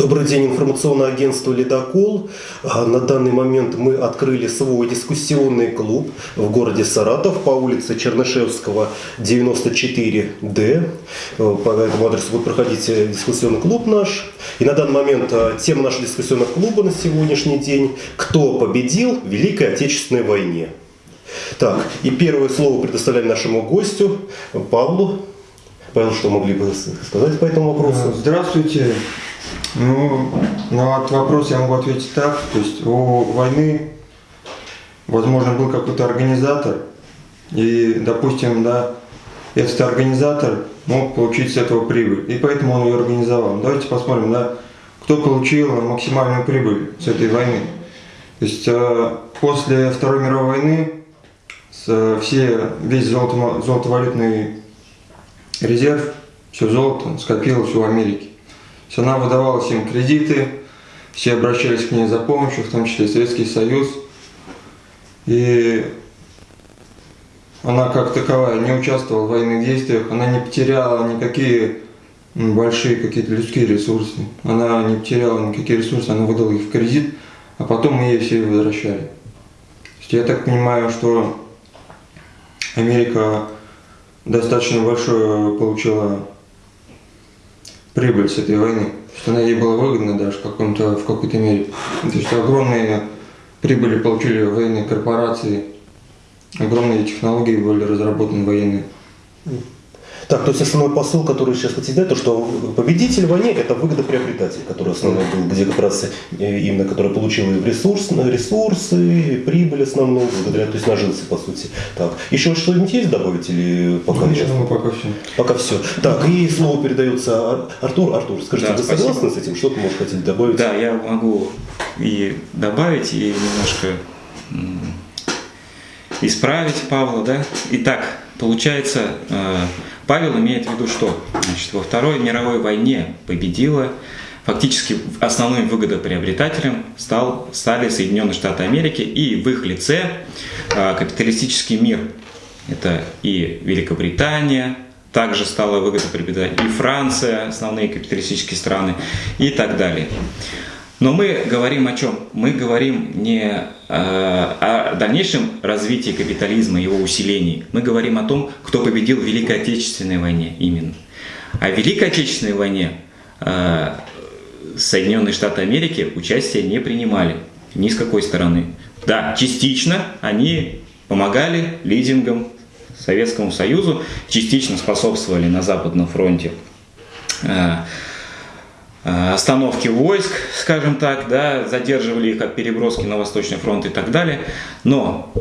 Добрый день, информационное агентство «Ледокол». А, на данный момент мы открыли свой дискуссионный клуб в городе Саратов по улице Чернышевского, 94Д. Э, по этому адресу будет проходить э, дискуссионный клуб наш. И на данный момент э, тема нашего дискуссионного клуба на сегодняшний день «Кто победил в Великой Отечественной войне?». Так, и первое слово предоставляем нашему гостю Павлу. Павел, что могли бы сказать по этому вопросу? Здравствуйте. Ну, на этот вопрос я могу ответить так. То есть у войны, возможно, был какой-то организатор, и, допустим, да, этот организатор мог получить с этого прибыль, и поэтому он ее организовал. Давайте посмотрим, да, кто получил максимальную прибыль с этой войны. То есть э, после Второй мировой войны все, весь золото, золотовалютный резерв, все золото скопилось у Америки. Есть она выдавала всем кредиты, все обращались к ней за помощью, в том числе Советский Союз. И она как таковая не участвовала в военных действиях, она не потеряла никакие большие какие-то людские ресурсы. Она не потеряла никакие ресурсы, она выдала их в кредит, а потом мы ей все возвращали. Я так понимаю, что Америка достаточно большое получила прибыль с этой войны. Что она ей была выгодна даже в, каком-то, в какой-то мере. То есть огромные прибыли получили военные корпорации, огромные технологии были разработаны военные. Так, то есть основной посыл, который сейчас хотите дать, то что победитель в войне – это выгодоприобретатель, который основной был, где как раз именно, который получил ресурс, ресурсы, прибыль основную, благодаря, то есть нажился, по сути. Так, еще что-нибудь есть добавить или пока ну, Я думаю, пока все. Пока все. Так, и слово передается Артур. Артур, скажите, да, вы спасибо. согласны с этим? Что-то, может, хотите добавить? Да, я могу и добавить, и немножко исправить Павла, да. Итак, получается, э, Павел имеет в виду что? Значит, во Второй мировой войне победила, фактически основным выгодоприобретателем стал, стали Соединенные Штаты Америки и в их лице э, капиталистический мир. Это и Великобритания, также стала выгодоприобретать и Франция, основные капиталистические страны и так далее. Но мы говорим о чем? Мы говорим не э, о дальнейшем развитии капитализма, его усилении. Мы говорим о том, кто победил в Великой Отечественной войне именно. А в Великой Отечественной войне э, Соединенные Штаты Америки участие не принимали ни с какой стороны. Да, частично они помогали лидингам Советскому Союзу, частично способствовали на Западном фронте Э, остановки войск, скажем так, да, задерживали их от переброски на Восточный фронт и так далее. Но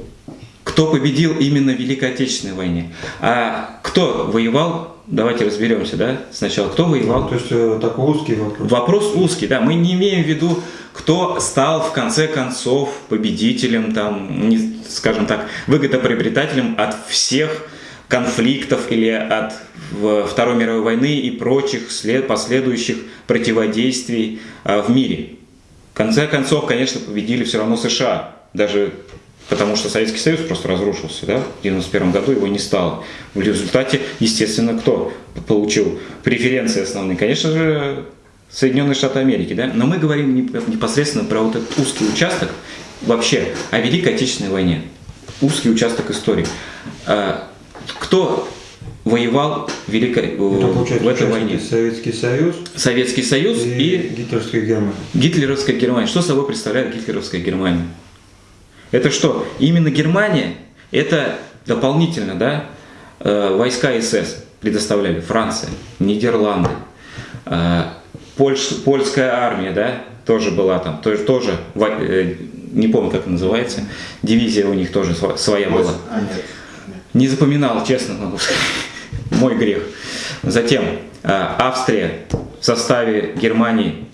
кто победил именно в Великой Отечественной войне? А кто воевал? Давайте разберемся, да? Сначала, кто воевал? Ну, то есть э, такой узкий вопрос. Вопрос узкий, да. Мы не имеем в виду, кто стал в конце концов победителем, там, не, скажем так, выгодоприобретателем от всех конфликтов или от Второй мировой войны и прочих след, последующих противодействий а, в мире. В конце концов, конечно, победили все равно США, даже потому что Советский Союз просто разрушился, да, в 1991 году его не стало. В результате, естественно, кто получил преференции основные? Конечно же, Соединенные Штаты Америки, да, но мы говорим непосредственно про вот этот узкий участок вообще о Великой Отечественной войне, узкий участок истории. Кто воевал в, Великой, в этой войне? Советский Союз. Советский Союз и, и гитлеровская Германия. Гитлеровская Германия. Что собой представляет гитлеровская Германия? Это что? Именно Германия, это дополнительно, да, э, войска СС предоставляли Франция, Нидерланды, э, Польш, польская армия, да, тоже была там, тоже, тоже э, не помню, как называется, дивизия у них тоже своя была. А, нет. Не запоминал, честно могу сказать. Мой грех. Затем э, Австрия в составе Германии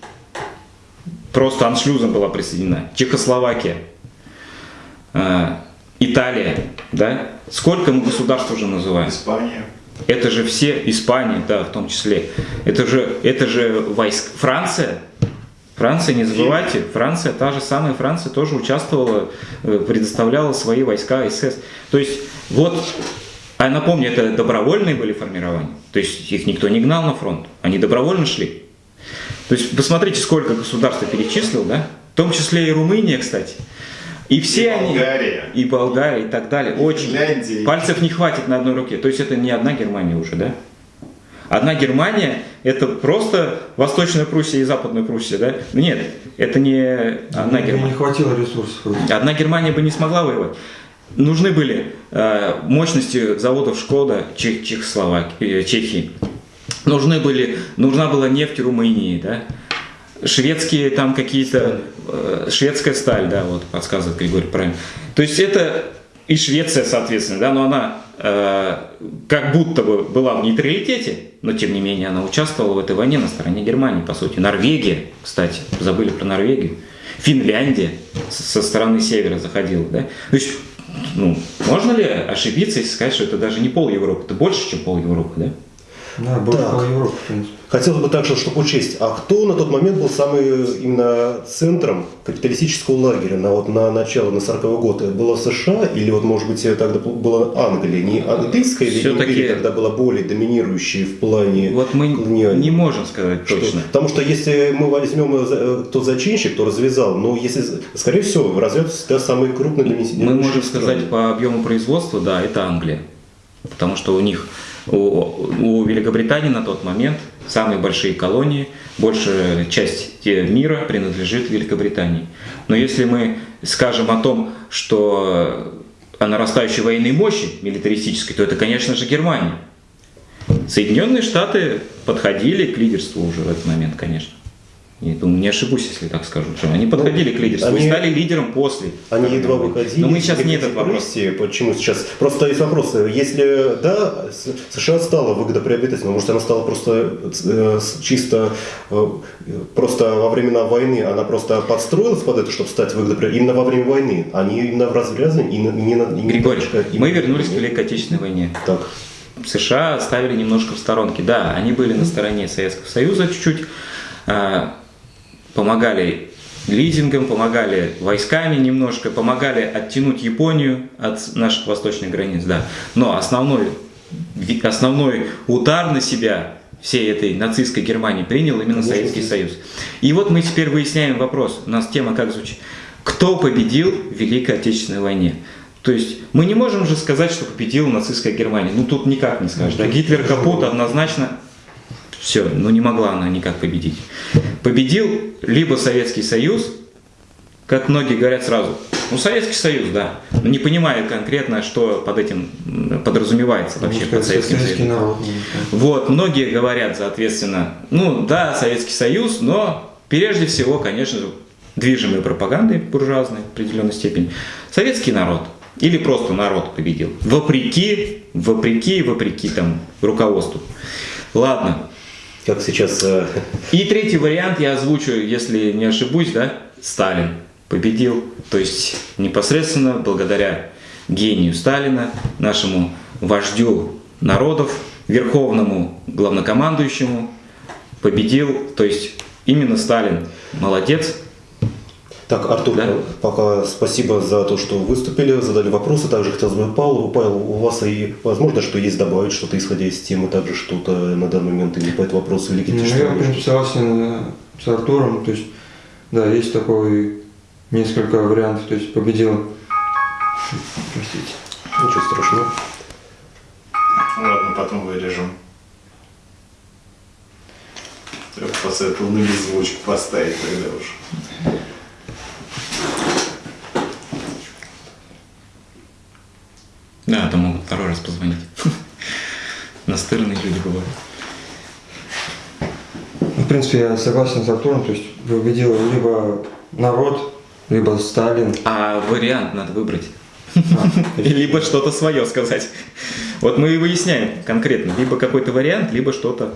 просто аншлюзом была присоединена. Чехословакия, э, Италия, да? Сколько мы государств уже называем? Испания. Это же все, Испания, да, в том числе. Это же, это же войск, Франция, Франция, не забывайте, Франция, та же самая Франция тоже участвовала, э, предоставляла свои войска СС. То есть вот, а напомню, это добровольные были формирования, то есть их никто не гнал на фронт, они добровольно шли. То есть посмотрите, сколько государства перечислил, да? В том числе и Румыния, кстати. И все И они... Болгария. И Болгария, и так далее. И Очень. Финляндия, Пальцев не хватит на одной руке. То есть это не одна Германия уже, да? Одна Германия – это просто Восточная Пруссия и Западная Пруссия, да? Нет, это не одна Мне Германия. не хватило ресурсов. Одна Германия бы не смогла воевать. Нужны были э, мощности заводов Шкода Чех, Чехословакии, э, Чехии. Нужны были, нужна была нефть Румынии, да? Шведские там какие-то... э, шведская сталь, да, вот подсказывает Григорий правильно. То есть это и Швеция, соответственно, да, но она как будто бы была в нейтралитете, но тем не менее она участвовала в этой войне на стороне Германии, по сути. Норвегия, кстати, забыли про Норвегию. Финляндия со стороны севера заходила, да. То есть, ну, можно ли ошибиться и сказать, что это даже не пол Европы, это больше, чем пол Европы, да? Да, больше Так. пол Европы, в принципе. Хотелось бы также, чтобы учесть, а кто на тот момент был самым именно центром капиталистического лагеря на, вот, на начало, на 40 год? Было США или, вот, может быть, тогда была Англия? Не английская или империя тогда была более доминирующей в плане Вот мы колониальной? не можем сказать Что? точно. Потому что если мы возьмем, э, э, кто зачинщик, кто развязал, но если, скорее всего, развяз всегда самый крупный для Мы можем сказать по объему производства, да, это Англия. Потому что у них, у, у Великобритании на тот момент самые большие колонии, большая часть мира принадлежит Великобритании. Но если мы скажем о том, что о нарастающей военной мощи милитаристической, то это, конечно же, Германия. Соединенные Штаты подходили к лидерству уже в этот момент, конечно. Я думаю, не ошибусь, если так скажу. Что они подходили к лидерству они- и стали лидером после. Они едва выходили. Но мы сейчас не этот вопрос. Почему сейчас? Просто есть вопрос. Если да, США стала выгодоприобретательной, может она стала просто э, чисто э, просто во времена войны, она просто подстроилась под это, чтобы стать выгодоприобретательной именно во время войны, а не именно в развязании и не, не, как мы вернулись к Великой Отечественной войне. Так. США ставили немножко в сторонке. Да, они были на стороне Советского Союза чуть-чуть, а, помогали лизингом, помогали войсками немножко, помогали оттянуть Японию от наших восточных границ, да. Но основной, основной удар на себя всей этой нацистской Германии принял именно Конечно, Советский. Союз. И вот мы теперь выясняем вопрос. У нас тема как звучит? Кто победил в Великой Отечественной войне? То есть мы не можем же сказать, что победила нацистская Германия. Ну тут никак не скажешь. Да? Гитлер капут однозначно все, ну не могла она никак победить. Победил либо Советский Союз, как многие говорят сразу, ну Советский Союз, да, но не понимая конкретно, что под этим подразумевается вообще Можно под Советским советский Союзом. народ. сказать. Вот, многие говорят, соответственно, ну да, Советский Союз, но прежде всего, конечно же, движимой пропагандой буржуазной в определенной степени, советский народ или просто народ победил, вопреки, вопреки, вопреки там руководству. Ладно. Как сейчас э, И третий вариант я озвучу, если не ошибусь, да, Сталин победил, то есть непосредственно благодаря гению Сталина, нашему вождю народов, верховному главнокомандующему, победил, то есть именно Сталин молодец. Так, Артур, Да. пока спасибо за то, что выступили, задали вопросы. Также хотелось бы Павлу. Павел, у вас и возможно, что есть добавить что-то, исходя из темы, также что-то на данный момент или по этому вопросу Великой Ну, я, в принципе, согласен э, с Артуром. То есть, да, есть такой несколько вариантов. То есть, победил... Простите. Ничего страшного. Ладно, потом вырежем. Я бы посоветовал на беззвучку поставить тогда уж. Да, то могут второй раз позвонить. Настырные люди бывают. Ну, В принципе, я согласен с Артуром. То есть, победил либо народ, либо Сталин. А вариант надо выбрать. А, Либо что-то свое сказать. Вот мы и выясняем конкретно. Либо какой-то вариант, либо что-то.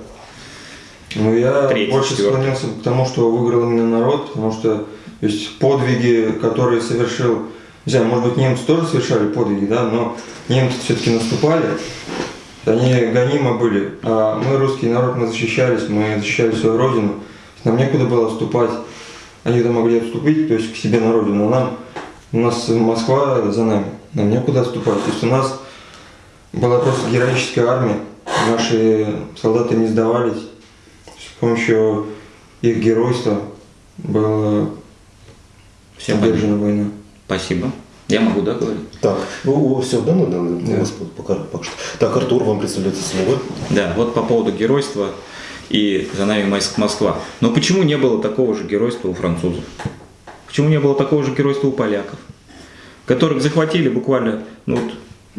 Ну, я Третий, больше четвертый. к тому, что выиграл именно народ, потому что то есть, подвиги, которые совершил, не знаю, может быть, немцы тоже совершали подвиги, да, но немцы все-таки наступали, они гонимо были, а мы, русский народ, мы защищались, мы защищали свою родину, нам некуда было отступать, они то могли отступить, то есть к себе на родину, а нам, у нас Москва за нами, нам некуда отступать, то есть у нас была просто героическая армия, наши солдаты не сдавались, с помощью их геройство было Все поддержано войной. Спасибо. Я могу, да, говорить? Так, ну, все, да, ну, да, Да. вас пока, пока что. Так, Артур, вам представляется слово. Да, вот по поводу геройства и за нами Мос- Москва. Но почему не было такого же геройства у французов? Почему не было такого же геройства у поляков? Которых захватили буквально, ну вот,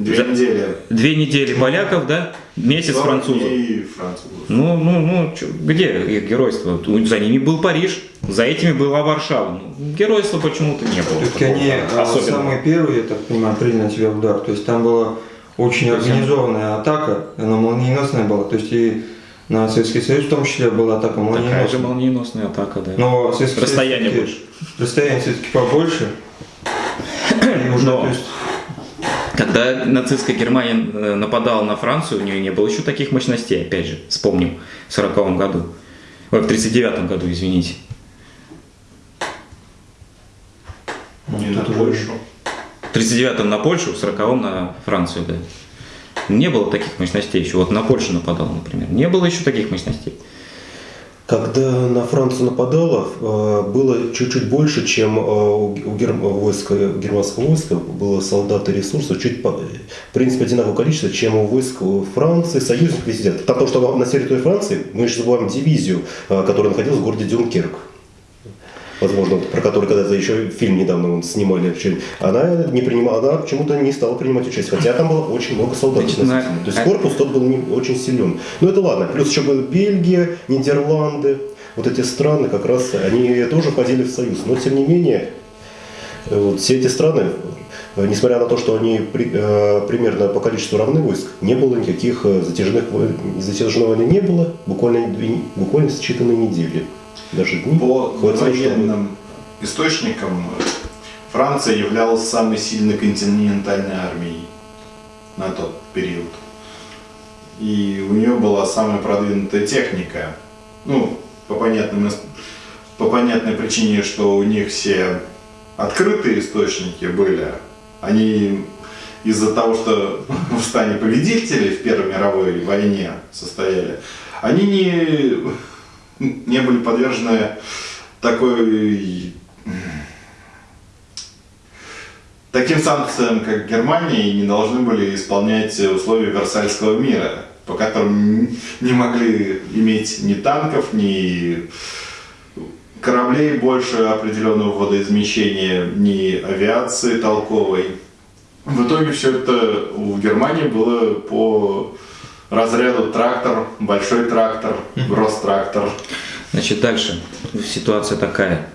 Две за- недели. две недели поляков, да, месяц 40 французов. дней французов. Ну, ну, ну, чё, где их геройство? За ними был Париж, за этими была Варшава. Ну, геройства почему-то не было. Все-таки они а, Особенно. самые первые, я так понимаю, приняли на себя удар. То есть там была очень организованная атака, она молниеносная была. То есть и на Советский Союз в том числе была атака Такая же молниеносная. молниеносная атака, да. Но Советский Союз Расстояние всё-таки- больше. Расстояние все-таки побольше. И уже, Но- то есть, Когда нацистская Германия э, нападала на Францию, у нее не было еще таких мощностей, опять же, вспомним, в 40 году. Ой, в 39 году, извините. Не на тут уже- Польшу. В 39-м на Польшу, в 40-м на Францию, да. Не было таких мощностей еще. Вот на Польшу нападала, например. Не было еще таких мощностей. Когда на Францию нападало, э, было чуть-чуть больше, чем э, у г- у герм- войска, германского войска было солдат и ресурсов, чуть, в принципе, одинаковое количество, чем у войск у Франции, союзников везде. Потому что на территории Франции мы же забываем дивизию, э, которая находилась в городе Дюнкерк. Возможно, про который когда-то еще фильм недавно вон снимали. Она не принимала, она почему-то не стала принимать участие, хотя там было очень много солдат. Относительно. То есть корпус тот был не очень силен. Но это ладно. Плюс еще была Бельгия, Нидерланды. Вот эти страны как раз, они тоже входили в союз. Но тем не менее, вот все эти страны, несмотря на то, что они при- э, примерно по количеству равны войск, не было никаких э, затяжных затяжной войны не было, буквально, буквально считанные недели. Даже дни. По хватило, чтобы- военным источникам Франция являлась самой сильной континентальной армией на тот период. И у нее была самая продвинутая техника. Ну, по, понятным, по понятной причине, что у них все открытые источники были. Они из-за того, что в стане победителей в Первой мировой войне состояли, они не, не были подвержены такой таким санкциям, как Германия, и не должны были исполнять условия Версальского мира, по которым не могли иметь ни танков, ни кораблей больше определенного водоизмещения, ни авиации толковой. В итоге все это у Германии было по разряду трактор, большой трактор, гросс-трактор. Значит, дальше ситуация такая.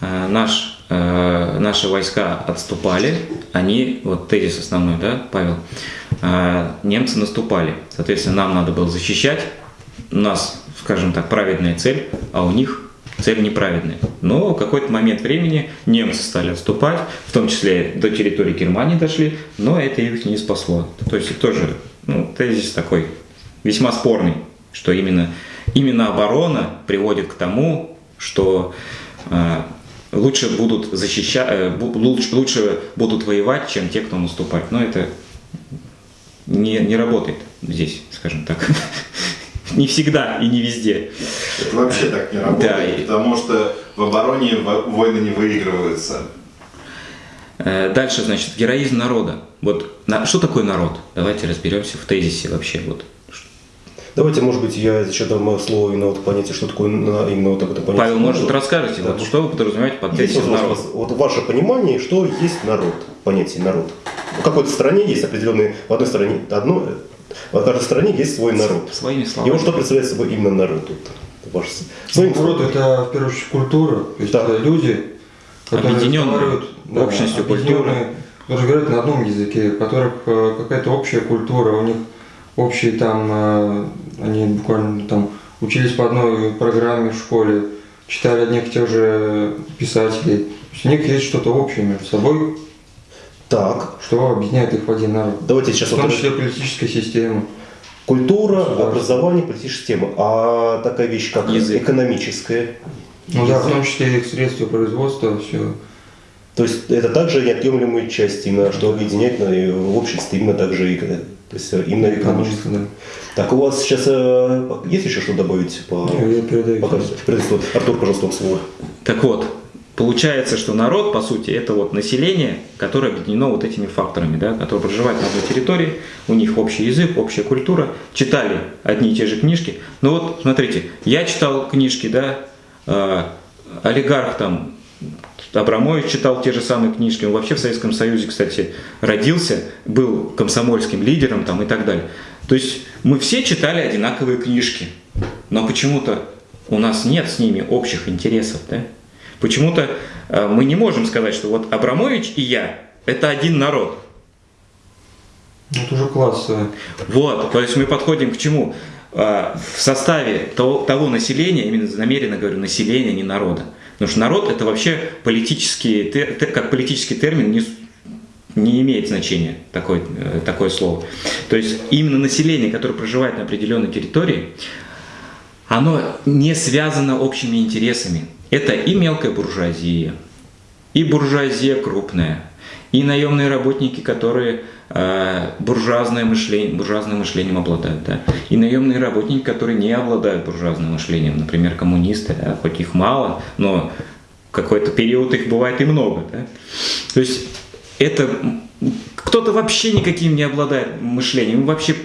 Э, Наш, э, наши войска отступали, они, вот тезис основной, да, Павел, Э, немцы наступали. Соответственно, нам надо было защищать. У нас, скажем так, праведная цель, а у них цель неправедная. Но в какой-то момент времени немцы стали отступать, в том числе до территории Германии дошли, но это их не спасло. То есть тоже ну, тезис такой весьма спорный, что именно, именно оборона приводит к тому, что э, лучше будут защищать, э, лучше, лучше будут воевать, чем те, кто наступает. Но это не, не работает здесь, скажем так. Не всегда и не везде. Это вообще так не работает, Да, потому что в обороне во- войны не выигрываются. Э, Дальше, значит, героизм народа. Вот на- что такое народ? Давайте разберемся в тезисе вообще. Вот. Давайте, может быть, я еще дам слово именно вот понятие, что такое именно вот это понятие. Павел, может, расскажете, Да. вот, что вы подразумеваете под тезисом вот, народ? вот ваше понимание, что есть народ, понятие народ. В какой-то стране есть определенный, в одной стране одно, в каждой стране есть свой народ. Своими И словами. вот что представляет собой именно народ? Вот, ваш, своим народ это в первую очередь культура, то есть Да. это люди, которые Объединенные разговаривают, общностью культуры. которые говорят на одном языке, у которых э, какая-то общая культура, у них общие там, э, они буквально там учились по одной программе в школе, читали одних и тех же писателей. То есть у них есть что-то общее между собой, Так, что объединяет их в один народ. давайте сейчас В том вот числе политическая система. культура, образование, политическая система. А такая вещь, как Язык. экономическая. Ну да, в том числе их средства производства, все. То есть это также неотъемлемая часть, именно, что объединяет на- в обществе именно также и То есть э, именно экономически. да. Так, у вас сейчас э, есть еще что добавить по... Я? Предыстории. Артур, пожалуйста, вам слово. Так вот, получается, что народ, по сути, это вот население, которое объединено вот этими факторами, да, которое проживает на одной территории, у них общий язык, общая культура, читали одни и те же книжки. Ну вот, смотрите, я читал книжки, да, э, олигарх там, Абрамович читал те же самые книжки, он вообще в Советском Союзе, кстати, родился, был комсомольским лидером там и так далее. То есть мы все читали одинаковые книжки, но почему-то у нас нет с ними общих интересов, да? Почему-то э, мы не можем сказать, что вот Абрамович и я – это один народ. Это уже классовое. Вот, то есть мы подходим к чему? Э, В составе того, того населения, именно намеренно говорю, населения, не народа. Потому что народ это вообще политический, как политический термин не, не имеет значения такое, э, такое слово. То есть именно население, которое проживает на определенной территории, оно не связано общими интересами. Это и мелкая буржуазия, и буржуазия крупная, и наемные работники, которые э, буржуазное мышление, буржуазным мышлением обладают, да, и наемные работники, которые не обладают буржуазным мышлением, например, коммунисты, да, хоть их мало, но какой-то период их бывает и много, да. То есть это кто-то вообще никаким не обладает мышлением, вообще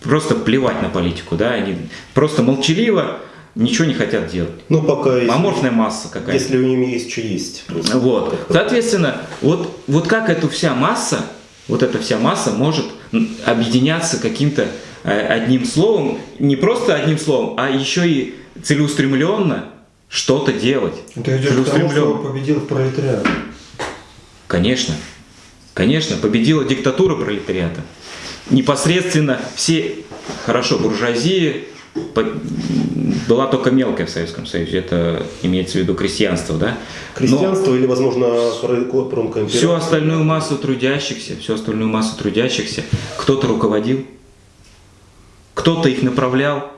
просто плевать на политику, да, они просто молчаливо ничего не хотят делать. Ну, пока... есть- Аморфная масса какая-то. Если у них есть, что есть. просто. Вот. Соответственно, вот, вот как эта вся масса, вот эта вся масса может объединяться каким-то э, одним словом, не просто одним словом, а еще и целеустремленно что-то делать. Это идет к тому, что Целеустремленно. победил пролетариат. Конечно. Конечно, победила диктатура пролетариата. Непосредственно все, хорошо, буржуазия была только мелкая в Советском Союзе, это имеется в виду крестьянство, да? Но- Крестьянство или, возможно, про- промкоимперия? Всю остальную массу трудящихся, всю остальную массу трудящихся кто-то руководил, кто-то их направлял,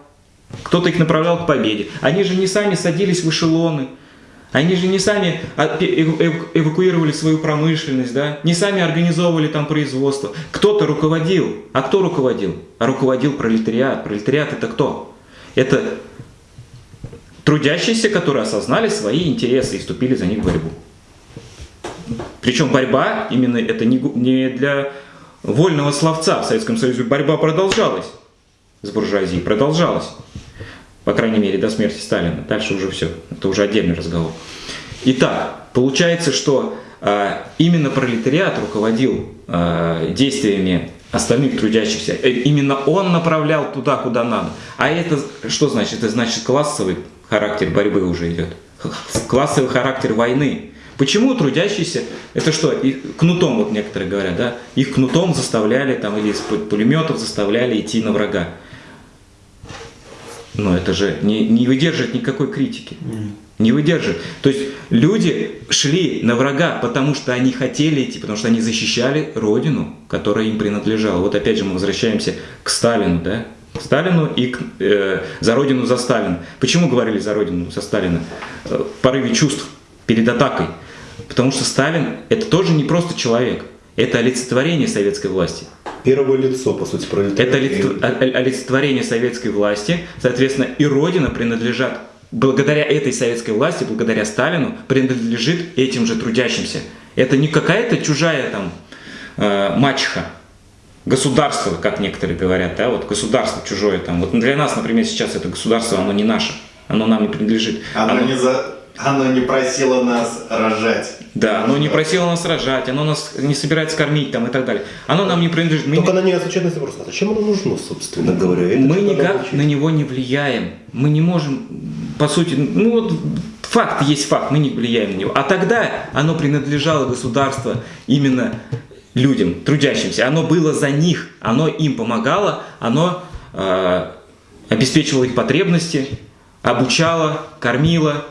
кто-то их направлял к победе. Они же не сами садились в эшелоны, они же не сами эв- эвакуировали свою промышленность, да? не сами организовывали там производство. Кто-то руководил. А кто руководил? А руководил пролетариат. Пролетариат это кто? Это трудящиеся, которые осознали свои интересы и вступили за них в борьбу. Причем борьба именно это не для вольного словца в Советском Союзе. Борьба продолжалась с буржуазией, продолжалась. По крайней мере, до смерти Сталина. Дальше уже все. Это уже отдельный разговор. Итак, получается, что а, именно пролетариат руководил а, действиями остальных трудящихся. Э, Именно он направлял туда, куда надо. А это что значит? Это значит классовый характер борьбы уже идет. Классовый характер войны. Почему трудящиеся, это что, и кнутом, вот некоторые говорят, да, их кнутом заставляли там или из пу- пулеметов заставляли идти на врага. Но это же не, не выдерживает никакой критики. Не выдерживает. То есть люди шли на врага, потому что они хотели идти, потому что они защищали родину, которая им принадлежала. Вот опять же мы возвращаемся к Сталину, да? К Сталину и к, э, за родину за Сталина. Почему говорили за родину за Сталина? Э, В порыве чувств перед атакой. Потому что Сталин это тоже не просто человек. Это олицетворение советской власти. Первое лицо, по сути, пролетариата. Это олицетворение советской власти, соответственно, и Родина принадлежат, благодаря этой советской власти, благодаря Сталину, принадлежит этим же трудящимся. Это не какая-то чужая там э, мачеха, государство, как некоторые говорят, да, вот государство чужое там. Вот для нас, например, сейчас это государство, оно не наше, оно нам не принадлежит. Оно, Оно- не за... Оно не просило нас рожать. Да, оно не просило нас рожать, оно нас не собирается кормить там и так далее. Оно нам не принадлежит. Мы не- Только на нее отвечает на вопрос, а зачем оно нужно, собственно говоря? Это мы никак рабочий. на него не влияем. Мы не можем, по сути, ну вот факт есть факт, мы не влияем на него. А тогда оно принадлежало государству именно людям, трудящимся. Оно было за них, оно им помогало, оно э, обеспечивало их потребности, обучало, кормило,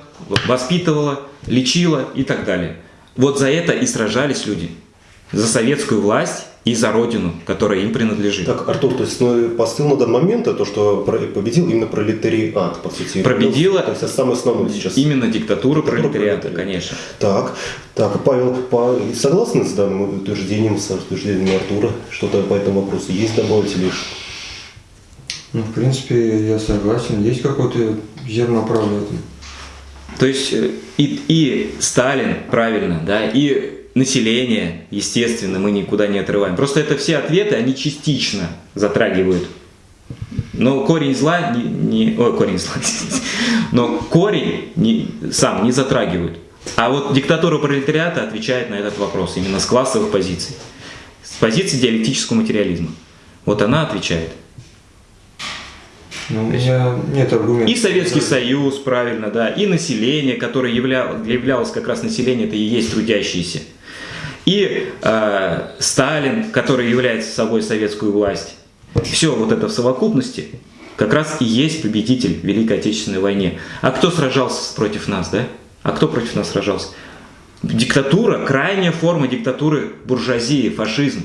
воспитывало, лечило и так далее. Вот за это и сражались люди. За советскую власть и за родину, которая им принадлежит. Так, Артур, то есть ну, посыл на данный момент, это то, что победил именно пролетариат, по сути. Победила Ну, то есть самое основное сейчас. Именно диктатура Диктатура пролетариата, пролетариата. конечно. Так, так, Павел, по- согласны с данным утверждением, с утверждением Артура? Что-то по этому вопросу есть добавить или Ну, в принципе, я согласен. Есть какое-то зерно правды в этом. То есть э, и, и Сталин, правильно, да, и население, естественно, мы никуда не отрываем. Просто это все ответы, они частично затрагивают. Но корень зла не, не- ой, корень зла, но корень не, сам не затрагивают. А вот диктатура пролетариата отвечает на этот вопрос именно с классовых позиций, с позиции диалектического материализма. Вот она отвечает. Но у меня нет аргументов. И Советский Союз, правильно, да, и население, которое явля- являлось как раз население, это и есть трудящиеся. И э, Сталин, который является собой советскую власть. Все вот это в совокупности как раз и есть победитель в Великой Отечественной войне. А кто сражался против нас, да? А кто против нас сражался? Диктатура, крайняя форма диктатуры буржуазии, фашизм.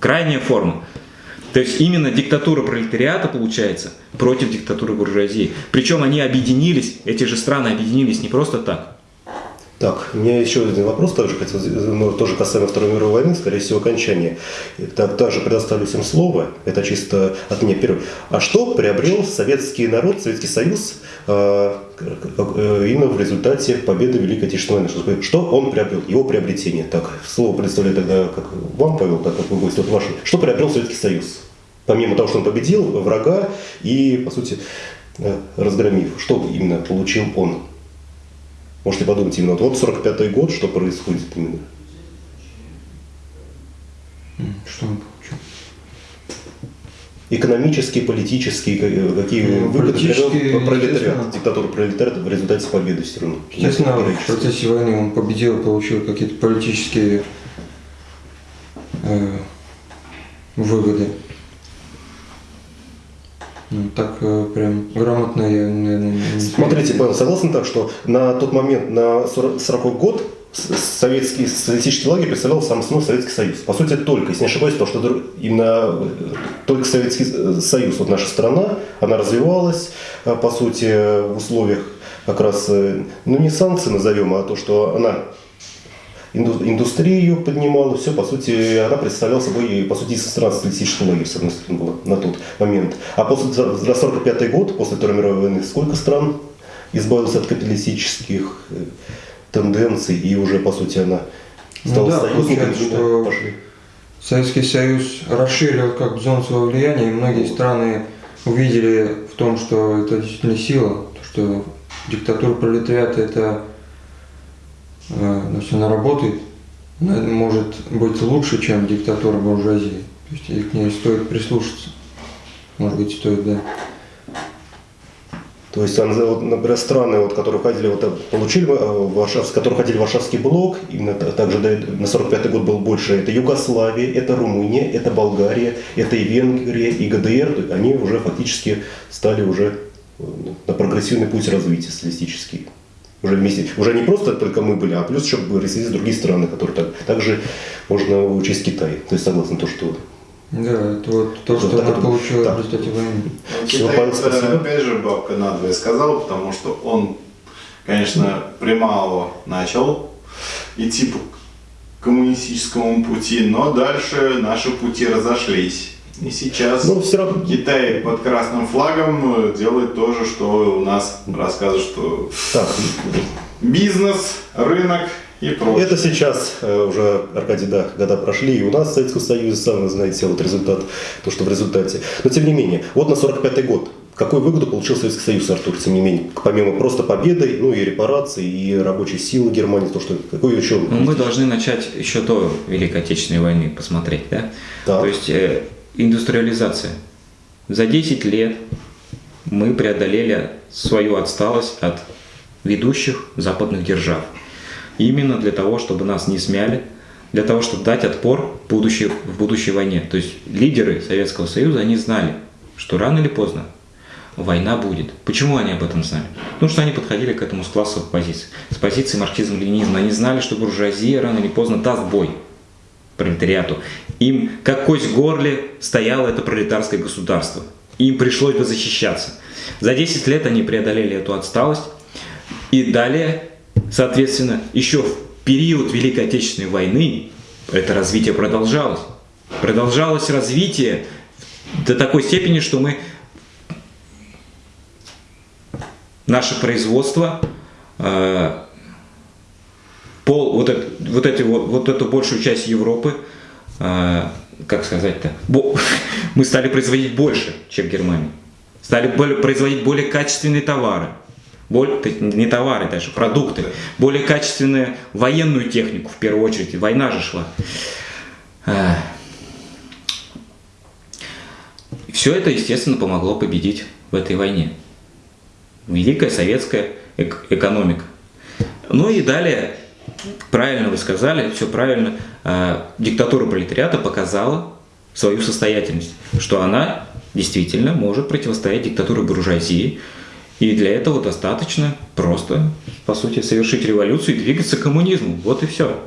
Крайняя форма. То есть именно диктатура пролетариата получается против диктатуры буржуазии. Причем они объединились, эти же страны объединились не просто так. Так, у меня еще один вопрос, хотел, ну, тоже касаемо Второй мировой войны, скорее всего, окончания. Так, также предоставлю всем слово, это чисто от меня первый. А что приобрел советский народ, Советский Союз э, э, именно в результате победы Великой Отечественной войны? Что он приобрел, его приобретение? Так, слово предоставляю тогда как вам, Павел, так как вы гость, вот ваше. Что приобрел Советский Союз? Помимо того, что он победил врага и, по сути, э, разгромив, что именно получил он? Можете подумать именно, вот 45-й год, что происходит именно. Что он получил? Экономические, политические, ка- какие Ну, выгоды политические, пролетариат, диктатура пролетариата в результате победы все равно. Естественно, в процессе войны он победил, получил какие-то политические э, выгоды. Ну, так э, прям грамотно я, наверное, не Смотрите, Павел, согласны так, что на тот момент, на 40 40 год, советский социалистический лагерь представлял сам основной Советский Союз. По сути, только, если не ошибаюсь, то, что именно э, только Советский э, Союз, вот наша страна, она развивалась, по сути, в условиях как раз, ну не санкций назовем, а то, что она индустрию поднимала, все, по сути, она представляла собой, по сути, со стран социалистического лагеря, с одной стороны, была на тот момент. А после, за за 45 год, после Второй мировой войны, сколько стран избавилось от капиталистических э, тенденций, и уже, по сути, она Ну стала да, союзником, что- пошли. Советский Союз расширил как бы зону своего влияния, и многие страны увидели в том, что это действительно сила, то, что диктатура пролетариата это э, ну, если она работает, она может быть лучше, чем диктатура буржуазии. То есть к ней стоит прислушаться. Может быть, стоит, да. То есть, например, страны, вот, которые входили, вот, э, получили э, Варшавский, которые входили в Варшавский блок, именно та- также на 45 год был больше, это Югославия, это Румыния, это Болгария, это и Венгрия, и ГДР, то есть они уже фактически стали уже на прогрессивный путь развития социалистический. Уже вместе, уже не просто только мы были, а плюс еще присоединились другие страны, которые так, также можно учесть Китай. То есть согласно то, что Да, это вот то, Вот что так она получила Так. в результате войны. Всё, Китай, Павел, это, спасибо. опять же, бабка надвое сказал, потому что он, конечно, примало начал идти по коммунистическому пути, но дальше наши пути разошлись. И сейчас Ну, все равно Китай под красным флагом э, делает то же, что у нас рассказывают, что так, бизнес, рынок и прочее. Это сейчас э, уже, Аркадий, да, года прошли, и у нас в Советском Союзе, сам вы знаете, вот результат, то, что в результате. Но тем не менее, вот на 45-й год, какую выгоду получил Советский Союз, Артур, тем не менее, помимо просто победы, ну и репараций, и рабочей силы Германии, то, что, какой еще... Ну, мы должны начать еще до Великой Отечественной войны посмотреть, да? Так. То есть э, индустриализация. За 10 лет мы преодолели свою отсталость от ведущих западных держав. Именно для того, чтобы нас не смяли, для того, чтобы дать отпор в будущей, в будущей войне. То есть лидеры Советского Союза, они знали, что рано или поздно война будет. Почему они об этом знали? Потому что они подходили к этому с классовых позиций. С позиции марксизма-ленинизма. Они знали, что буржуазия рано или поздно даст бой. Пролетариату. Им как кость в горле стояло это пролетарское государство. Им пришлось бы защищаться. За 10 лет они преодолели эту отсталость. И далее, соответственно, еще в период Великой Отечественной войны это развитие продолжалось. Продолжалось развитие до такой степени, что мы наше производство э, пол вот, это, вот, эти, вот, вот эту большую часть Европы э, как сказать-то мы стали производить больше чем Германия стали более, производить более качественные товары более, не товары даже, продукты, более качественную военную технику в первую очередь, война же шла. Э, все это, естественно, помогло победить в этой войне. Великая советская эк экономика. Ну и далее, правильно вы сказали, все правильно, э, диктатура пролетариата показала свою состоятельность, что она действительно может противостоять диктатуре буржуазии, и для этого достаточно просто, по сути, совершить революцию и двигаться к коммунизму. Вот и все.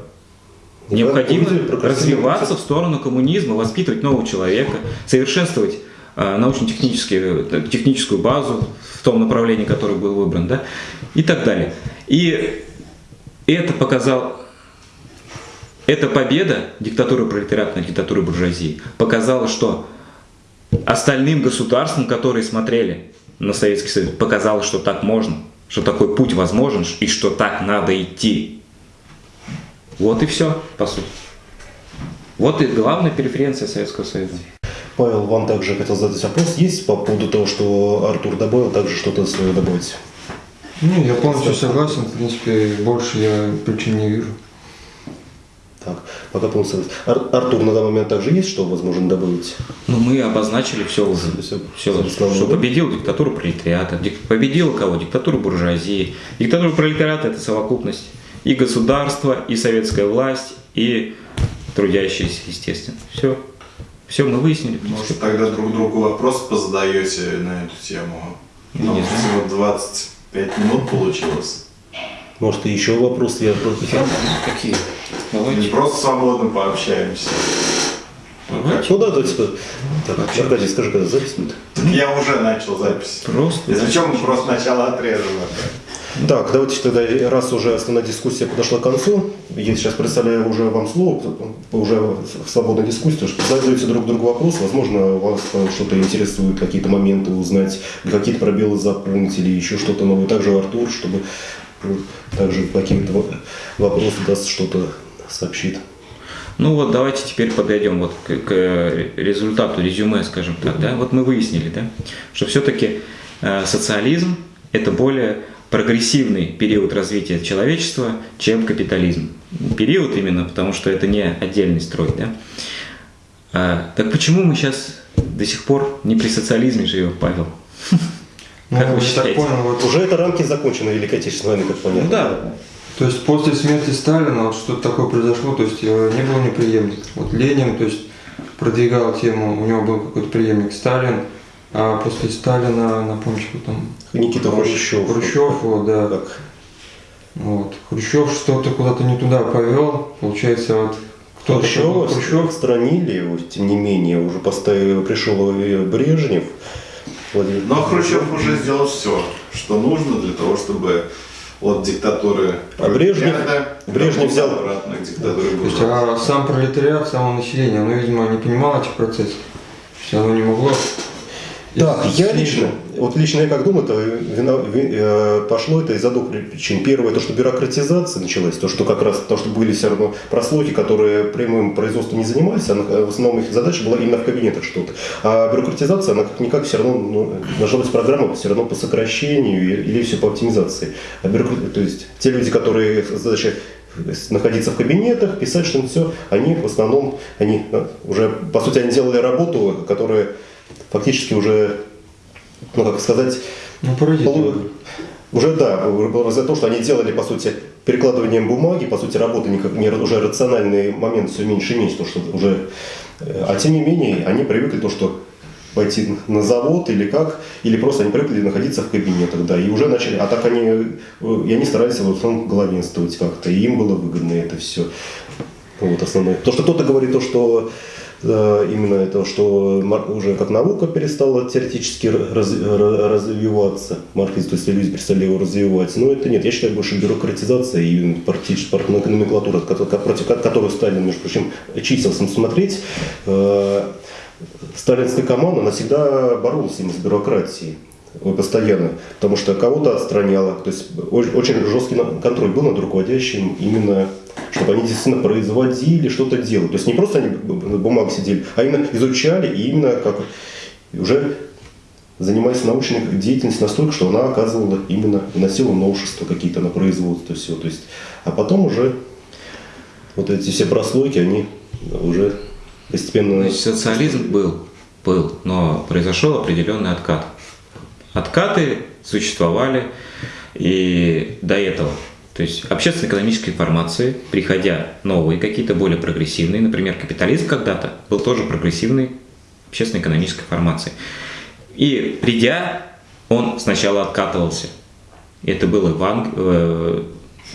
Необходимо развиваться в сторону коммунизма, воспитывать нового человека, совершенствовать э, научно-техническую э, техническую базу в том направлении, которое был выбран, да, и так далее. И это показал, эта победа диктатуры пролетариата над диктатурой буржуазии показала, что остальным государствам, которые смотрели на Советский Союз, показала, что так можно, что такой путь возможен и что так надо идти. Вот и все, по сути. Вот и главная преференция Советского Союза. Павел, вам также хотел задать вопрос. Есть по поводу того, что Артур добавил, также что-то свое добавить? Ну, я полностью согласен, в принципе, больше я причин не вижу. Так, пока полностью Ар Артур, на данный момент также есть, что возможно добавить? Ну, мы обозначили все уже. Все, все, все что победил диктатуру пролетариата, дик, победила кого? Диктатуру буржуазии. Диктатура пролетариата – это совокупность и государства, и советская власть, и трудящиеся, естественно. Все. Все мы выяснили. Может, тогда друг другу вопросы позадаете на эту тему? Нет. Всего 20. Пять минут получилось. Может, еще вопросы я просто... Какие? Давайте. Не просто свободно пообщаемся. Ну, да, типа, давайте. Так, Аркадий, скажи, когда запись будет? Я уже начал запись. Просто. Если чем мы просто начало отрезали. Так, давайте тогда, раз уже основная дискуссия подошла к концу, я сейчас представляю уже вам слово, уже в свободной дискуссии, что задаете друг другу вопрос, возможно, вас что-то интересует, какие-то моменты узнать, какие-то пробелы заполнить или еще что-то новое. Также Артур, чтобы также какие-то вопросы даст, что-то сообщит. Ну вот давайте теперь подойдем вот к, к результату резюме, скажем так. Да? Вот мы выяснили, да, что все-таки э, социализм это более прогрессивный период развития человечества, чем капитализм. Период именно, потому что это не отдельный строй. Да? А, так почему мы сейчас до сих пор не при социализме живем, Павел? Ну, как вы считаете? Так понял, вот... Уже эта рамки закончены Великой Отечественной войны, как понятно. Ну, да. То есть после смерти Сталина вот что-то такое произошло, то есть э, не было неприемников. Вот Ленин, то есть продвигал тему, у него был какой-то преемник Сталин, а после Сталина, напомню, что там... Никита Хрущев. Хрущев, вот, да. Как? Вот. Хрущев что-то куда-то не туда повел, получается, вот кто-то Хрущев, Хрущев отстранили его, тем не менее, уже поставил, пришел Брежнев. Владимир. Но Хрущев уже сделал все, что нужно для того, чтобы от диктатуры а Брежнев, Брежнев взял обратно к диктатуре То есть, а сам пролетариат, само население, оно, видимо, не понимало этих процессов. То есть оно не могло так, я лично, вот лично я как думаю, это вина, э, пошло это из-за двух причин. Первое, то, что бюрократизация началась, то, что как раз, то, что были все равно прослойки, которые прямым производством не занимались, она, в основном их задача была именно в кабинетах что-то. А бюрократизация, она как-никак все равно, ну, должна быть программа все равно по сокращению или все по оптимизации. А бюрократ... То есть те люди, которые задача находиться в кабинетах, писать что-нибудь все, они в основном, они ну, уже, по сути, они делали работу, которая фактически уже, ну как сказать, ну, полу... уже да, за то, что они делали, по сути, перекладыванием бумаги, по сути, работы никак, не, уже рациональный момент все меньше и меньше, то, что уже, э, а тем не менее, они привыкли то, что пойти на завод или как, или просто они привыкли находиться в кабинетах, да, и уже начали, а так они, э, и они старались в основном главенствовать как-то, и им было выгодно это все. Вот основной. Потому что кто-то говорит то, что именно это, что уже как наука перестала теоретически раз- ра- развиваться, марксизм, то есть люди перестали его развивать. Но это нет, я считаю, больше бюрократизация и партич- пар- номенклатура, против ко- которую Сталин, между прочим, числился смотреть. э, Сталинская команда, она всегда боролась именно с бюрократией. Постоянно, потому что кого-то отстраняла, то есть очень, жесткий контроль был над руководящим именно, чтобы они действительно производили, что-то делали. То есть не просто они на бумаге сидели, а именно изучали и именно как уже занимаясь научной деятельностью настолько, что она оказывала именно, вносила новшества какие-то на производство, все. То есть, а потом уже вот эти все прослойки, они уже постепенно... Значит, социализм был, был, но произошел определенный откат. Откаты существовали и до этого. То есть общественно-экономической информации, приходя новые, какие-то более прогрессивные, например, капитализм когда-то был тоже прогрессивной общественно-экономической формацией. И придя, он сначала откатывался. Это было в, Анг- э,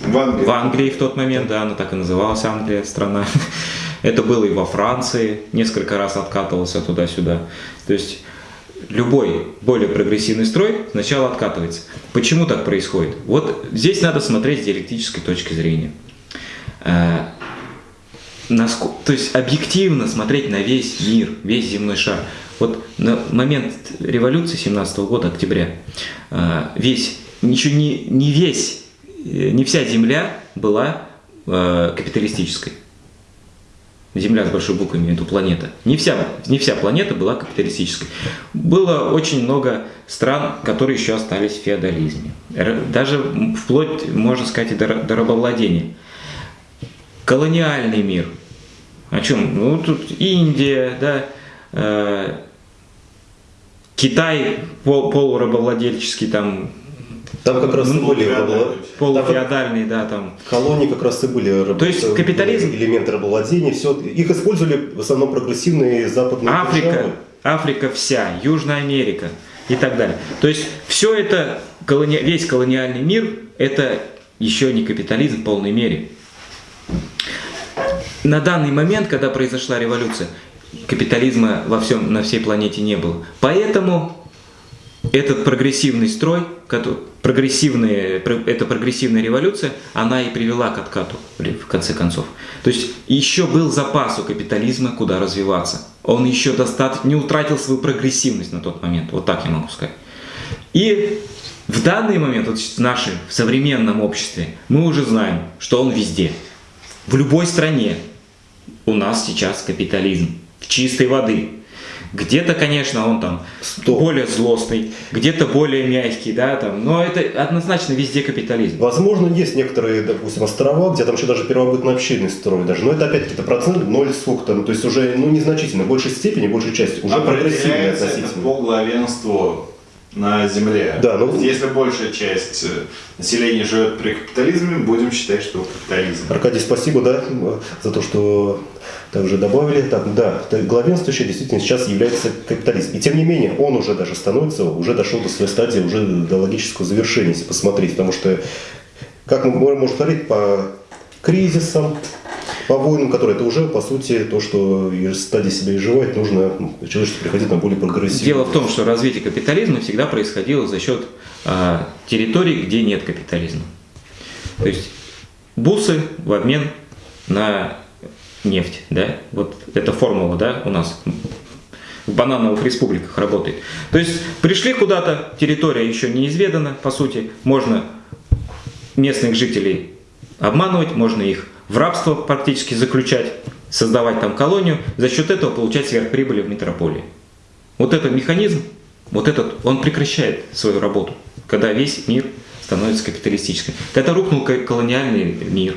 В Англии. в Англии в тот момент, да, она так и называлась Англия, страна. Это было и во Франции, несколько раз откатывался туда-сюда. То есть любой более прогрессивный строй сначала откатывается. Почему так происходит? Вот здесь надо смотреть с диалектической точки зрения. Э, то есть объективно смотреть на весь мир, весь земной шар. Вот на момент революции 17 года, октября, э, весь, ничего не, не весь, э, не вся Земля была капиталистической. Земля с большой буквы, имею в виду планета. Не вся, не вся планета была капиталистической. Было очень много стран, которые еще остались в феодализме. Даже вплоть, можно сказать, и до, до рабовладения. Колониальный мир. О чем? Ну, тут Индия, да, э, Китай пол, полурабовладельческий, там, Там как раз и Ну, были феодальный. рабовла- полуфеодальный, да, там. колонии как раз и были То есть капитализм- элементы рабовладения, все их использовали в основном прогрессивные западные Африка, державы. Африка вся, Южная Америка и так далее. То есть все это, колони- весь колониальный мир, это еще не капитализм в полной мере. На данный момент, когда произошла революция, капитализма во всем, на всей планете не было. Поэтому этот прогрессивный строй, прогрессивные, про- эта прогрессивная революция, она и привела к откату в конце концов. То есть еще был запас у капитализма, куда развиваться. Он еще достаточно не утратил свою прогрессивность на тот момент, вот так я могу сказать. И в данный момент, вот в нашем в современном обществе, мы уже знаем, что он везде. В любой стране у нас сейчас капитализм чистой воды. Где-то, конечно, он там Стоп. более злостный, где-то более мягкий, да, там, но это однозначно везде капитализм. Возможно, есть некоторые, допустим, острова, где там еще даже первобытно-общинный строй даже, но это опять-таки процент, ноль сколько там, то есть уже, ну, незначительно, в большей степени, большей части, уже прогрессивный Определяется это относительно. по главенству на Земле. Да, ну- Если большая часть э, населения живет при капитализме, будем считать, что капитализм. Аркадий, спасибо, да, за то, что также добавили. Так, да, главенствующий действительно сейчас является капитализм. И тем не менее, он уже даже становится, уже дошел до своей стадии, уже до логического завершения, если посмотреть. Потому что, как мы можем говорить, по кризисам, по войнам, которые это уже, по сути, то, что из стадии себя изживать, нужно ну, человечеству приходить на более прогрессивный. Дело в том, что развитие капитализма всегда происходило за счет а, территорий, где нет капитализма. То есть бусы в обмен на нефть, да, вот эта формула, да, у нас в банановых республиках работает. То есть пришли куда-то, территория еще неизведана, по сути, можно местных жителей обманывать, можно их в рабство практически заключать, создавать там колонию, за счет этого получать сверхприбыли в метрополии. Вот этот механизм, вот этот, он прекращает свою работу, когда весь мир становится капиталистическим. Когда рухнул ко- колониальный мир,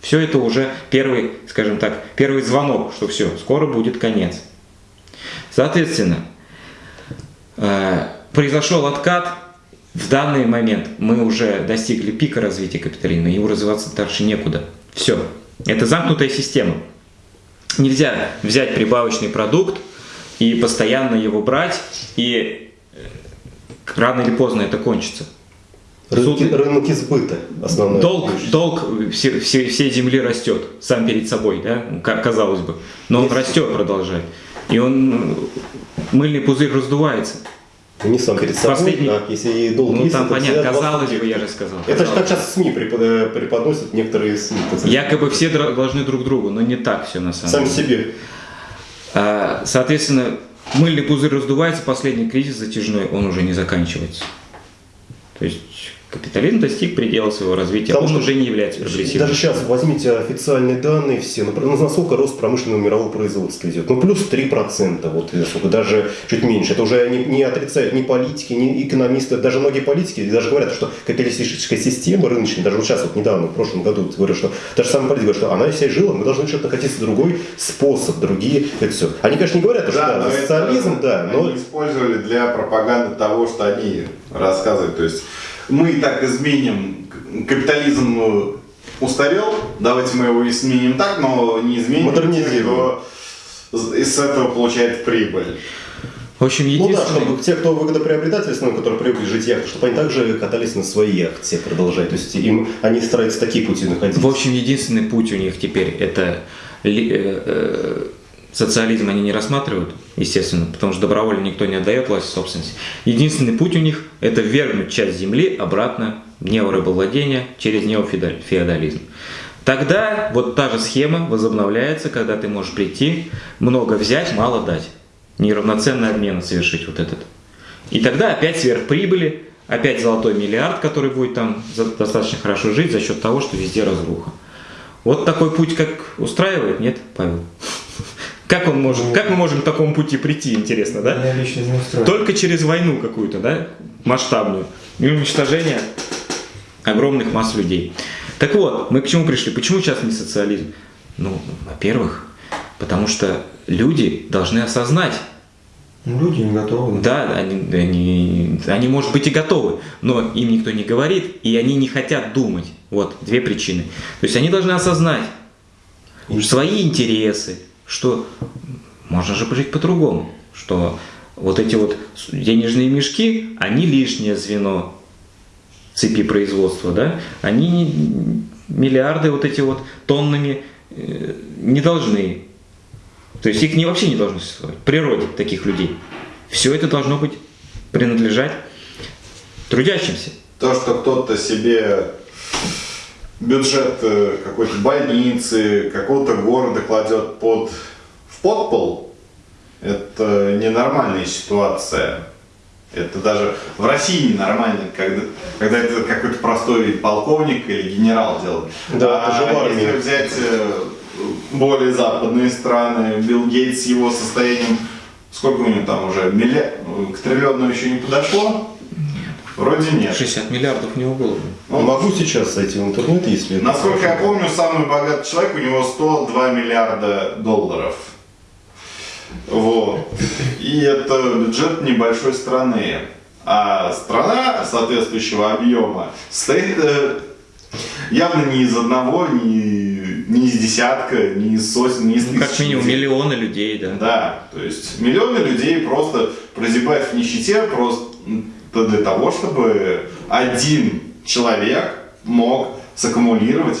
все это уже первый, скажем так, первый звонок, что все, скоро будет конец. Соответственно, э, произошел откат. В данный момент мы уже достигли пика развития капитализма, ему развиваться дальше некуда. Все. Это замкнутая система. Нельзя взять прибавочный продукт и постоянно его брать, и э, рано или поздно это кончится. Рынки, Суд- рынки сбыта основной. Долг, долг все- все- всей земли растет сам перед собой, да, Ка- казалось бы. Но он Если- растет, продолжает. И он, мыльный пузырь раздувается. Не сам перед собой, Последний- а если и долг Ну есть, там понятно, казалось бы, я же сказал. Это же как сейчас СМИ препод- преподносят некоторые СМИ. Якобы все должны друг другу, но не так все на самом Сам деле. себе. А, Соответственно, мыльный пузырь раздувается, последний кризис затяжной, он уже не заканчивается. То есть капитализм достиг предела своего развития, Потому он что уже не является прогрессивным. Даже сейчас возьмите официальные данные все, ну, про- насколько рост промышленного мирового производства идет. Ну, плюс 3%, вот, сколько, даже чуть меньше. Это уже не, не отрицают ни политики, ни экономисты, даже многие политики даже говорят, что капиталистическая система рыночная, даже вот сейчас, вот недавно, в прошлом году, говорят, что даже самые политики говорят, что она вся жила, мы должны что-то накатиться другой способ, другие, это все. Они, конечно, не говорят, что да, это социализм, да, но Они использовали для пропаганды того, что они рассказывают. То есть мы и так изменим капитализм э, устарел, давайте мы его изменим так, но не изменим Модернизируем. кто из этого получает прибыль. В общем, Ну да, чтобы те, кто выгодоприобретатели, основные, которые привыкли жить яхты, чтобы они также катались на своей яхте, продолжать. То есть им они стараются такие пути находить. В общем, единственный путь у них теперь это ли- э, э, социализм они не рассматривают, естественно, потому что добровольно никто не отдает власть собственности. Единственный путь у них это вернуть часть земли обратно в неорабовладение через неофеодализм. Тогда вот та же схема возобновляется, когда ты можешь прийти, много взять, мало дать. Неравноценный обмен совершить вот этот. И тогда опять сверхприбыли, опять золотой миллиард, который будет там достаточно хорошо жить за счет того, что везде разруха. Вот такой путь, как устраивает, нет, Павел? Как он может, как мы можем к такому пути прийти, интересно, да? Только через войну какую-то, да, масштабную, и уничтожение огромных масс людей. Так вот, мы к чему пришли? Почему сейчас не социализм? Ну, во-первых, потому что люди должны осознать, Ну, люди не готовы. да, они, они, они, может быть, и готовы, но им никто не говорит, и они не хотят думать. Вот две причины. То есть они должны осознать свои интересы, что можно же жить по-другому, что вот эти вот денежные мешки, они лишнее звено цепи производства, да, они миллиарды вот эти вот тоннами э, не должны то есть их не, вообще не должно существовать в природе таких людей. Все это должно быть принадлежать трудящимся. То, что кто-то себе бюджет э, какой-то больницы, какого-то города кладет под, в подпол, это ненормальная ситуация. Это даже в России ненормально, когда, когда это какой-то простой полковник или генерал делает. Да, а если взять э, более западные страны, Билл Гейтс с его состоянием, сколько у него там уже, милли... к триллиону еще не подошло? Вроде нет. 60 миллиардов у него было. Ну, Могу сейчас зайти в интернет, если... это Насколько я помню, самый богатый человек, у него 102 миллиарда долларов. Вот. И это бюджет небольшой страны. А страна соответствующего объема состоит э, явно не из одного, не, не из десятка, не из сотен, не из Ну, как тысячи минимум людей. миллионы людей, да. Да, то есть миллионы людей просто прозябают в нищете просто для того, чтобы один человек мог саккумулировать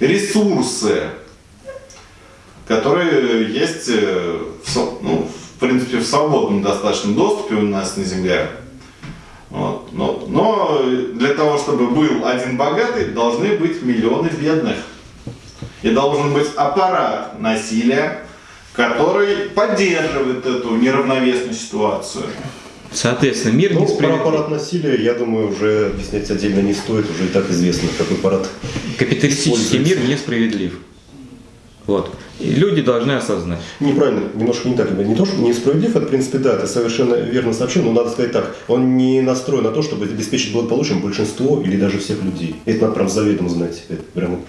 ресурсы, которые есть, э, в, ну, в принципе, в свободном достаточном доступе у нас на Земле. Вот. Но, но для того, чтобы был один богатый, должны быть миллионы бедных. И должен быть аппарат насилия, который поддерживает эту неравновесную ситуацию. Соответственно, мир Ну, про несправедлив. аппарат насилия, я думаю, уже объяснять отдельно не стоит, уже и так известно, какой аппарат. Капиталистический мир несправедлив. Вот. И люди должны осознать. Неправильно, немножко не так. Не то, что несправедлив, это, в принципе, да, ты совершенно верно сообщил, но надо сказать так, он не настроен на то, чтобы обеспечить благополучием большинство или даже всех людей. Это надо прям заведомо знать. Это прям...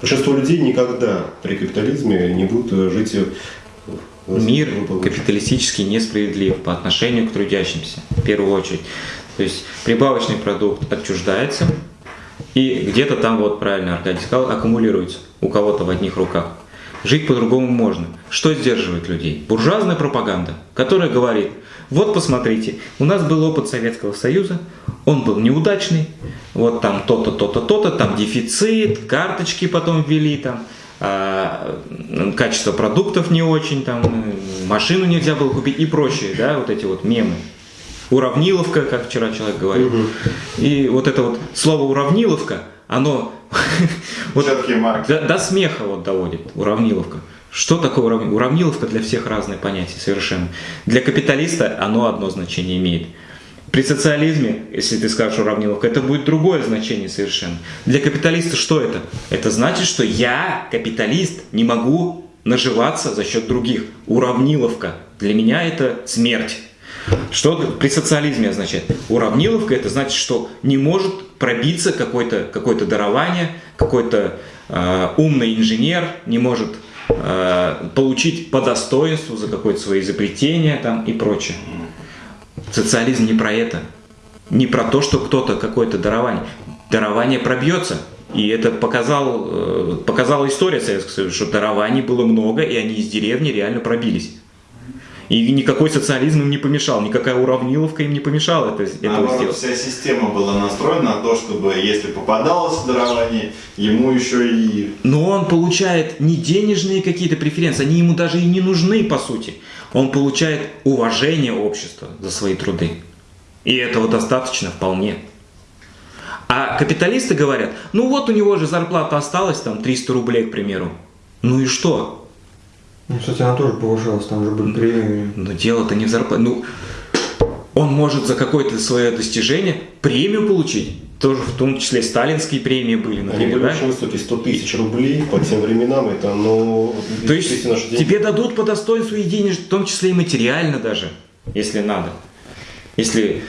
Большинство людей никогда при капитализме не будут э, жить э, Мир капиталистически несправедлив по отношению к трудящимся, в первую очередь. То есть прибавочный продукт отчуждается, и где-то там, вот правильно Аркадий сказал, аккумулируется у кого-то в одних руках. Жить по-другому можно. Что сдерживает людей? Буржуазная пропаганда, которая говорит, вот посмотрите, у нас был опыт Советского Союза, он был неудачный, вот там то-то, то-то, то-то, там дефицит, карточки потом ввели, там качество продуктов не очень, там машину нельзя было купить и прочее, да, вот эти вот мемы. Уравниловка, как вчера человек говорил. И вот это вот слово уравниловка, оно вот до, до смеха вот доводит уравниловка. Что такое уравниловка? Уравниловка для всех разное понятие совершенно. Для капиталиста оно одно значение имеет. При социализме, если ты скажешь уравниловка, это будет другое значение совершенно. Для капиталиста что это? Это значит, что я, капиталист, не могу наживаться за счет других. Уравниловка. Для меня это смерть. Что при социализме означает? Уравниловка это значит, что не может пробиться какое-то какое дарование, какой-то э, умный инженер не может э, получить по достоинству за какое-то свое изобретение там и прочее. Социализм не про это. Не про то, что кто-то какое-то дарование. Дарование пробьется. И это показал, э, показала история Советского Союза, что дарований было много, и они из деревни реально пробились. И никакой социализм им не помешал, никакая уравниловка им не помешала это, Наоборот, сделать. вся система была настроена на то, чтобы если попадалось дарование, ему еще и Но он получает не денежные какие-то преференции, они ему даже и не нужны по сути. Он получает уважение общества за свои труды. И этого достаточно вполне. А капиталисты говорят, ну вот у него же зарплата осталась, там 300 рублей, к примеру. Ну и что? Ну, кстати, она тоже повышалась, там же были премии. Но дело-то не в зарплате. Ну, он может за какое-то свое достижение премию получить. Тоже в том числе сталинские премии были, Они например, были да? очень высокие, 100 тысяч рублей по тем временам, это, ну, То есть деньги. тебе дадут по достоинству и денег, в том числе и материально даже, если надо. Если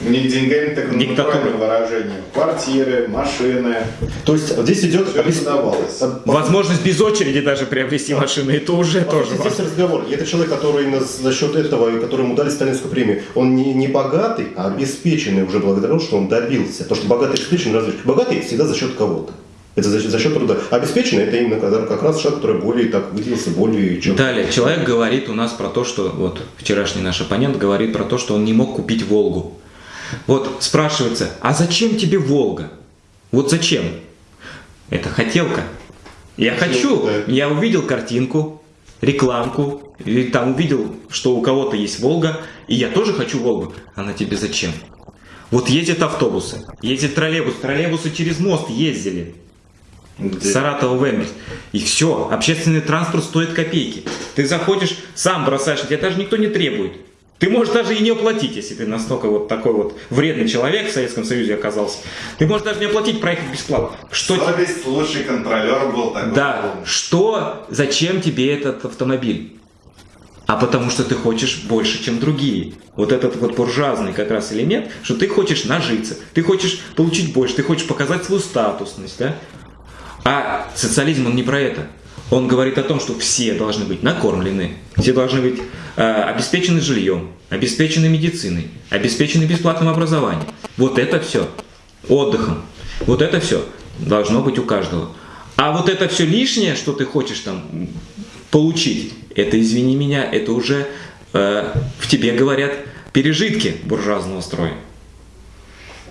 не деньгами, так натуральным выражением. Квартиры, машины. То есть здесь идет давалось. возможность без очереди даже приобрести машину, это уже По тоже сути, важно. здесь разговор. И это человек, который на- за счет этого, и которому дали сталинскую премию, он не, не богатый, а обеспеченный уже благодаря тому, что он добился. То, что богатый и обеспеченный разве Богатый всегда за счет кого-то. Это за, за счет труда. А обеспеченный это именно когда- как раз человек, который более так выделился, более чем. Далее, человек говорит у нас про то, что, вот вчерашний наш оппонент говорит про то, что он не мог купить Волгу. Вот спрашивается, а зачем тебе Волга? Вот зачем? Это хотелка. Я хочу, да. я увидел картинку, рекламку, или там увидел, что у кого-то есть Волга, и я тоже хочу Волгу. Она тебе зачем? Вот ездят автобусы, ездят троллейбусы, троллейбусы через мост ездили. С Саратова в. И все, общественный транспорт стоит копейки. Ты заходишь, сам бросаешь, тебя даже никто не требует. Ты можешь даже и не оплатить, если ты настолько вот такой вот вредный человек в Советском Союзе оказался. Ты можешь даже не оплатить, проехать бесплатно. Что тебе- Совесть лучший контролер был такой. Да, что, зачем тебе этот автомобиль? А потому что ты хочешь больше, чем другие. Вот этот вот буржуазный как раз элемент, что ты хочешь нажиться, ты хочешь получить больше, ты хочешь показать свою статусность, да? А социализм, он не про это. Он говорит о том, что все должны быть накормлены, все должны быть э, обеспечены жильем, обеспечены медициной, обеспечены бесплатным образованием. Вот это все. Отдыхом. Вот это все должно быть у каждого. А вот это все лишнее, что ты хочешь там получить, это, извини меня, это уже э, в тебе говорят пережитки буржуазного строя.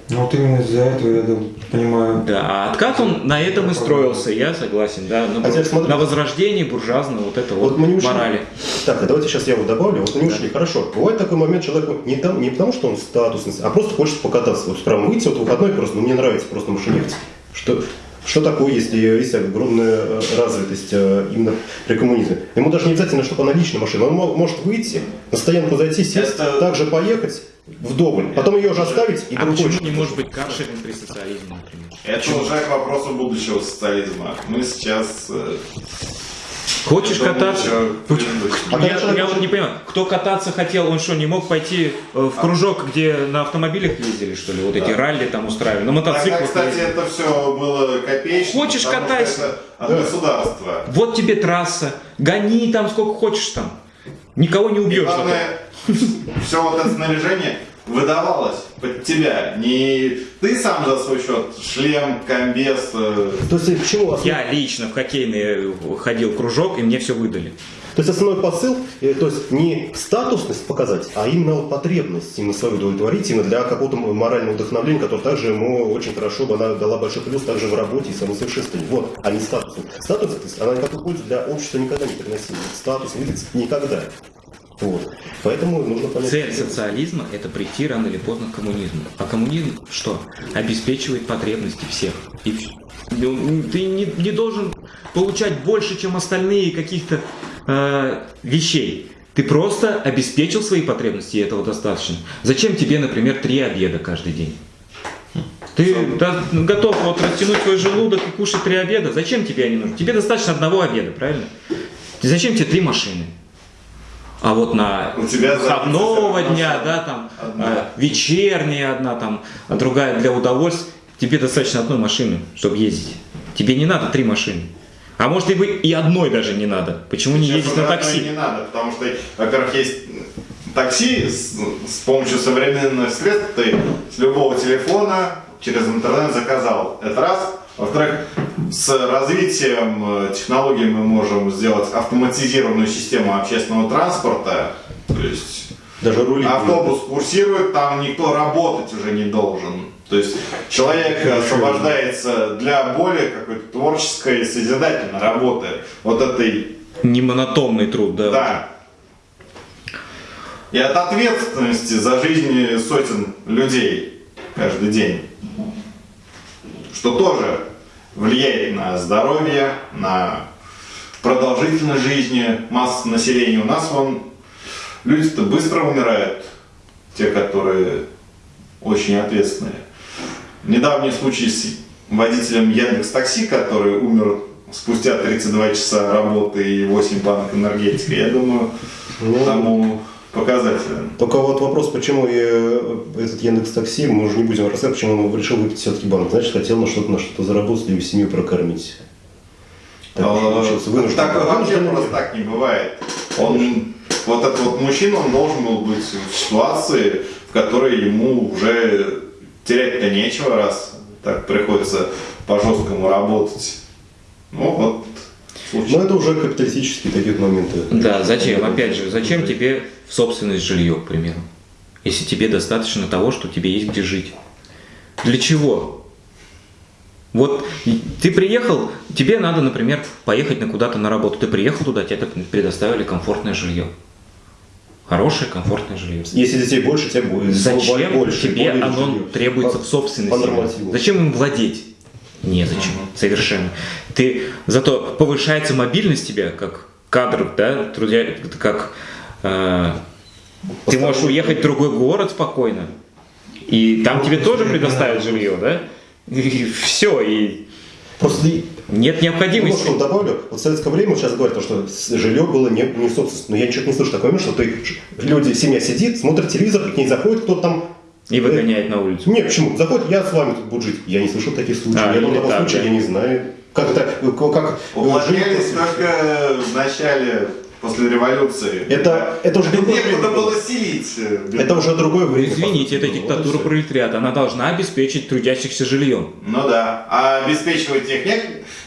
Ну вот именно из-за этого я дум- понимаю. Да, а откат он на этом и строился, я согласен, да, на, Хотя, смотри- на возрождении буржуазного вот этого Вот вот мы не ушли. морали. Так, а давайте сейчас я вот добавлю. Вот мы не ушли. Хорошо. Бывает такой момент, человек не, там, не потому, что он статусный, а просто хочет покататься. Вот справа выйти, вот в выходной просто, ну, мне нравится просто машинировать. Что, что такое, если есть огромная э, развитость э, именно при коммунизме? Ему даже не обязательно, чтобы она личная машина. Он мо- может выйти, на стоянку зайти, сесть, Это- также поехать вдоволь, потом ее уже оставить и А другой почему не может быть каршеринг при социализме, например? Это уже к вопросу будущего социализма. Мы сейчас... э, Хочешь это кататься? Почему? А когда Я, человек я вот не понимаю, кто кататься хотел, он что, не мог пойти э, в кружок, где на автомобилях ездили, что ли, вот эти ралли там устраивали, на Тогда, мотоциклах кстати, ездили? это все было копеечно. Хочешь, катайся. от Да. государства. Вот тебе трасса, гони там сколько хочешь там. Никого не убьешь. главное, все вот это снаряжение выдавалось под тебя. Не ты сам за свой счет, шлем, комбез. э, То есть почему? Я лично в хоккейный ходил в кружок, и мне все выдали. То есть основной посыл, э, то есть не статусность показать, а именно вот потребность именно свою удовлетворить, именно для какого-то морального вдохновления, которое также ему очень хорошо бы она дала большой плюс также в работе и самосовершенствовании. Вот, а не статус. Статус, то есть, она никакой пользы для общества никогда не приносила. Статус, видите, никогда. Вот. Поэтому нужно понять... Цель социализма – это прийти рано или поздно к коммунизму. А коммунизм что? Обеспечивает потребности всех. И Ну, ты не, не должен получать больше, чем остальные каких-то э, вещей. Ты просто обеспечил свои потребности, и этого достаточно. Зачем тебе, например, три обеда каждый день? Ты да, готов вот растянуть свой желудок и кушать три обеда? Зачем тебе они нужны? Тебе достаточно одного обеда, правильно? Зачем тебе три машины? А вот на У тебя выходного дня, да, там Одна. э, вечерняя одна, там, а другая для удовольствия, тебе достаточно одной машины, чтобы ездить. Тебе не надо три машины. А может и, вы, и одной даже не надо. Почему не Сейчас ездить на такси? Не надо, потому что, во-первых, есть такси с, с помощью современных средств, ты с любого телефона через интернет заказал. Это раз. Во-вторых, с развитием э, технологий мы можем сделать автоматизированную систему общественного транспорта. То есть Даже рули. автобус курсирует, там никто работать уже не должен. То есть человек освобождается для более какой-то творческой, созидательной работы. Вот этой Не монотонный труд, да. да. И от ответственности за жизни сотен людей каждый день. Что тоже влияет на здоровье, на продолжительность жизни массы населения. У нас вон люди-то быстро умирают, те, которые очень ответственные. Недавний случай с водителем Яндекс Такси, который умер спустя 32 часа работы и 8 банок энергетики, я думаю, Ну, тому показателен. Только вот вопрос, почему э, этот Яндекс Такси, мы уже не будем рассказывать, почему он решил выпить все-таки банк. Значит, хотел на что-то на что-то заработать и семью прокормить. Так А, вынужден. Так вообще просто так не бывает. Он, вот этот вот мужчина, он должен был быть в ситуации, в которой ему уже терять-то нечего, раз так приходится по-жесткому работать. Ну вот, случай. Но это уже капиталистические такие моменты. Да, зачем? Опять же, зачем тебе в собственность жилье, к примеру? Если тебе достаточно того, что тебе есть где жить. Для чего? Вот ты приехал, тебе надо, например, поехать на куда-то на работу. Ты приехал туда, тебе так предоставили комфортное жилье. Хорошее, комфортное жилье. Если детей больше, тебе будет Зачем больше. тебе оно жилье. требуется По- в собственности? Зачем им владеть? Незачем, совершенно. Ты зато повышается мобильность тебя как кадр, да, трудя, как э, ты можешь уехать в другой город спокойно, и там тебе тоже предоставят жилье, да? И все, и Просто нет необходимости. что добавлю. Вот в советское время сейчас говорят, то, что жилье было не, не в собственности. Но я ничего не слышу такое, что ты, люди, семья сидит, смотрит телевизор, к ней заходит кто-то там. И выгоняет на улицу. Нет, почему? Заходит, я с вами тут буду жить. Я не слышал таких случаев. А, я думал, такого так, случая да. я не знаю. Как это, э, как Уплотнялись жить- только в начале, после революции. Это, это уже другое Некуда было селить. э, Это уже другое время. Извините, это диктатура пролетариата. Она должна обеспечить трудящихся жильем. Ну да. А обеспечивать их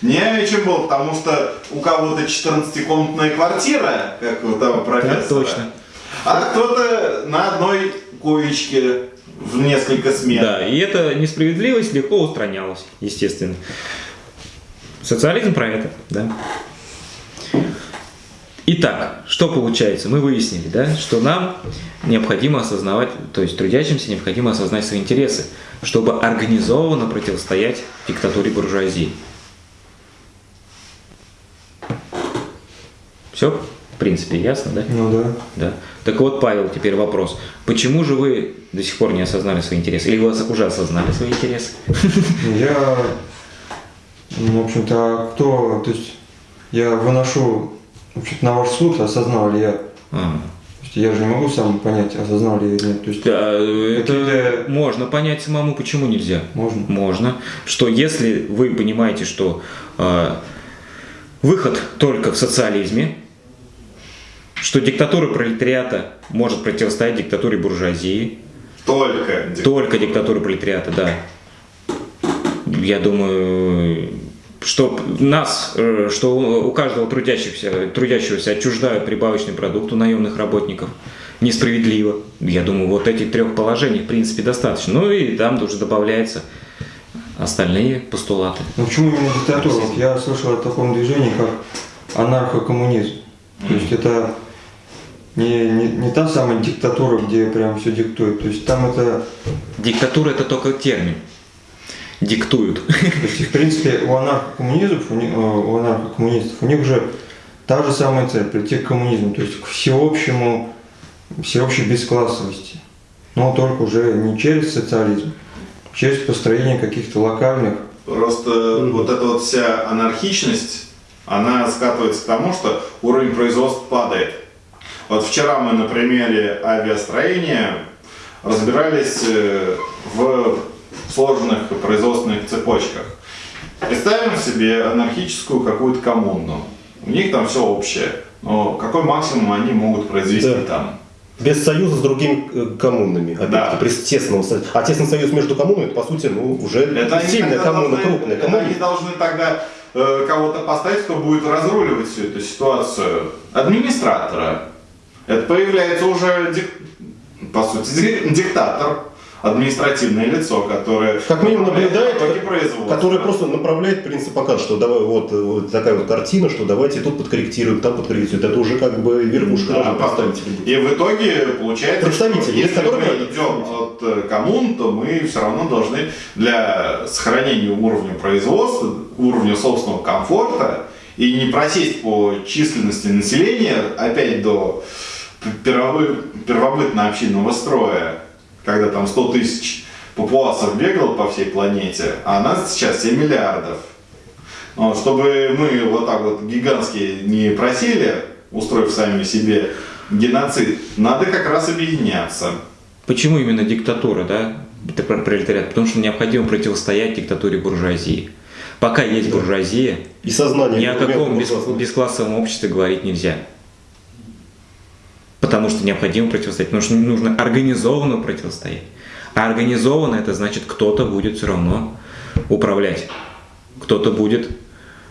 не, не чем было, потому что у кого-то 14-комнатная квартира, как у того профессора. Так точно. А кто-то на одной коечке в несколько смен. Да, и эта несправедливость легко устранялась, естественно. Социализм про это, да. Итак, что получается? Мы выяснили, да, что нам необходимо осознавать, то есть трудящимся необходимо осознать свои интересы, чтобы организованно противостоять диктатуре буржуазии. Все, принципе, ясно, да? Ну да. Да. Так вот, Павел, теперь вопрос. Почему же вы до сих пор не осознали свои интересы? Или вы уже осознали свои интересы? Я, ну, в общем-то, а кто, то есть я выношу, в общем-то, на ваш суд, осознал ли я. А. То есть я же не могу сам понять, осознал ли я или нет. То есть Да, это Какие-то- можно понять самому, почему нельзя. можно. Можно. Что если вы понимаете, что э, выход только в социализме, что диктатура пролетариата может противостоять диктатуре буржуазии, Только. Только диктатура пролетариата, да. Я думаю, что нас, э, что у каждого трудящегося, трудящегося отчуждают прибавочный продукт у наемных работников. Несправедливо. Я думаю, вот этих трех положений, в принципе, достаточно. Ну и там уже добавляются остальные постулаты. Но почему именно диктатура? Вот я слышал о таком движении, как анархокоммунизм. То есть это не, не, не та самая диктатура, где прям все диктует. То есть там это, Диктатура это только термин. Диктуют. то есть в принципе у анархокоммунизмов, у, них- э, у анархокоммунистов, у них же та же самая цель, прийти к коммунизму, то есть к всеобщему, всеобщей бесклассовости. Но только уже не через социализм, а через построение каких-то локальных Просто вот эта вот вся анархичность, она скатывается к тому, что уровень производства падает. Вот вчера мы на примере авиастроения разбирались э, в сложных производственных цепочках. Представим себе анархическую какую-то коммуну. У них там все общее. Но какой максимум они могут произвести Да. там? Без союза с другими э, коммунами. Да. при тесном А тесный союз между коммунами, это, по сути, ну, уже Это сильная коммуна, должны- крупная коммуна. они должны тогда э, кого-то поставить, кто будет разруливать всю эту ситуацию. Администратора. Это появляется уже, дик- по сути, ди- диктатор, административное лицо, которое Как минимум наблюдает, который просто направляет принцип показ, что давай вот, вот такая вот картина, что давайте тут подкорректируем, там подкорректируем. Это уже как бы верхушка Да, будет. И в итоге получается, что Представители, если мы идем от э, коммун, то мы все равно должны для сохранения уровня производства, уровня собственного комфорта и не просесть по численности населения опять до первобы- первобытно-общинного строя, когда там 100 тысяч папуасов бегало по всей планете, а нас сейчас 7 миллиардов. Вот, чтобы мы вот так вот гигантские не просили, устроив сами себе геноцид, надо как раз объединяться. Почему именно диктатура, да? Это про пролетариат. Потому что необходимо противостоять диктатуре буржуазии. Пока есть буржуазия, И сознание. ни о каком бесклассовом обществе говорить нельзя. Потому что необходимо противостоять, потому что нужно организованно противостоять. А организованно это значит, кто-то будет все равно управлять, кто-то будет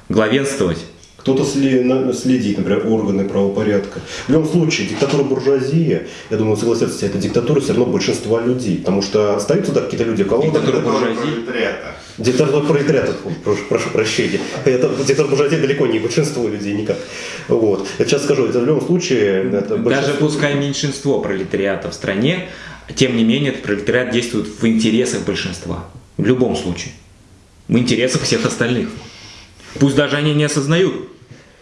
главенствовать. Кто-то следит, например, органы правопорядка. В любом случае, диктатура буржуазии, я думаю, согласятся, это диктатура все равно большинства людей. Потому что остаются да, какие-то люди, у кого Диктатура буржуазии. пролетариата. Диктатура пролетариата, прошу, прошу прощения. Это диктатура буржуазии далеко не большинство людей никак. Вот. Я сейчас скажу, это в любом случае... Это Даже пускай меньшинство пролетариата в стране, тем не менее этот пролетариат действует в интересах большинства. В любом случае. В интересах всех остальных. Пусть даже они не осознают,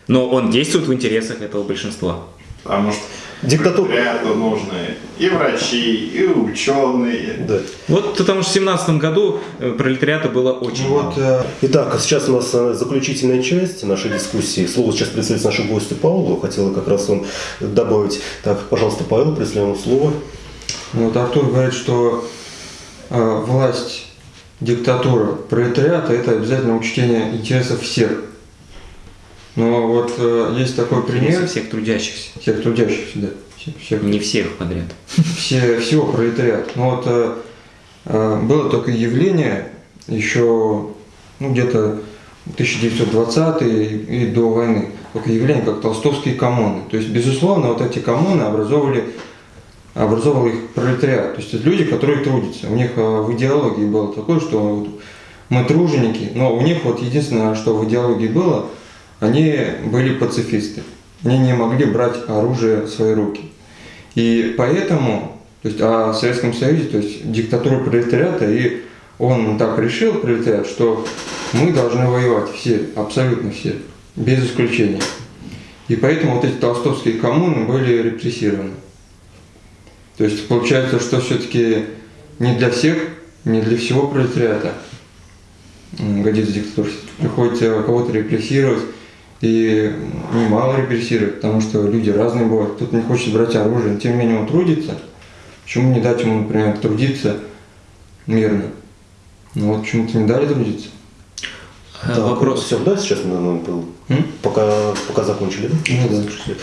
но он действует в интересах этого большинства. Потому что Диктатура. пролетариату нужны и врачи, и ученые. Да. Вот потому что в семнадцатом году э, пролетариата было очень Ну мало. вот э, Итак, а сейчас у нас э, заключительная часть нашей дискуссии. Слово сейчас представится нашему гостю Павлу. Хотела как раз он добавить. Так, пожалуйста, Павел, представляем вам слово. Ну, Вот Артур говорит, что э, власть, диктатура пролетариата – это обязательно учтение интересов всех. Но вот э, есть такой пример Интересы всех трудящихся. всех трудящихся, да, всех, всех, Не всех подряд. все, всего пролетариата. Ну вот э, э, было такое явление еще ну, где-то 1920 и, и до войны, такое явление, как толстовские коммуны. То есть, безусловно, вот эти коммуны образовывали образовал их пролетариат. То есть это люди, которые трудятся. У них э, в идеологии было такое, что мы труженики, но у них вот единственное, что в идеологии было, они были пацифисты. Они не могли брать оружие в свои руки. И поэтому, то есть, а в Советском Союзе, то есть диктатура пролетариата, и он так решил, пролетариат, что мы должны воевать все, абсолютно все, без исключения. И поэтому вот эти толстовские коммуны были репрессированы. То есть получается, что все-таки не для всех, не для всего пролетариата годится диктатура. Приходится кого-то репрессировать, и немало репрессировать, потому что люди разные бывают. Кто-то не хочет брать оружие, но тем не менее он трудится. Почему не дать ему, например, трудиться мирно? Ну вот почему-то не дали трудиться. А, Так, Вопрос. Все, да, сейчас наверное, был? М? Пока, пока закончили, да? Ну да.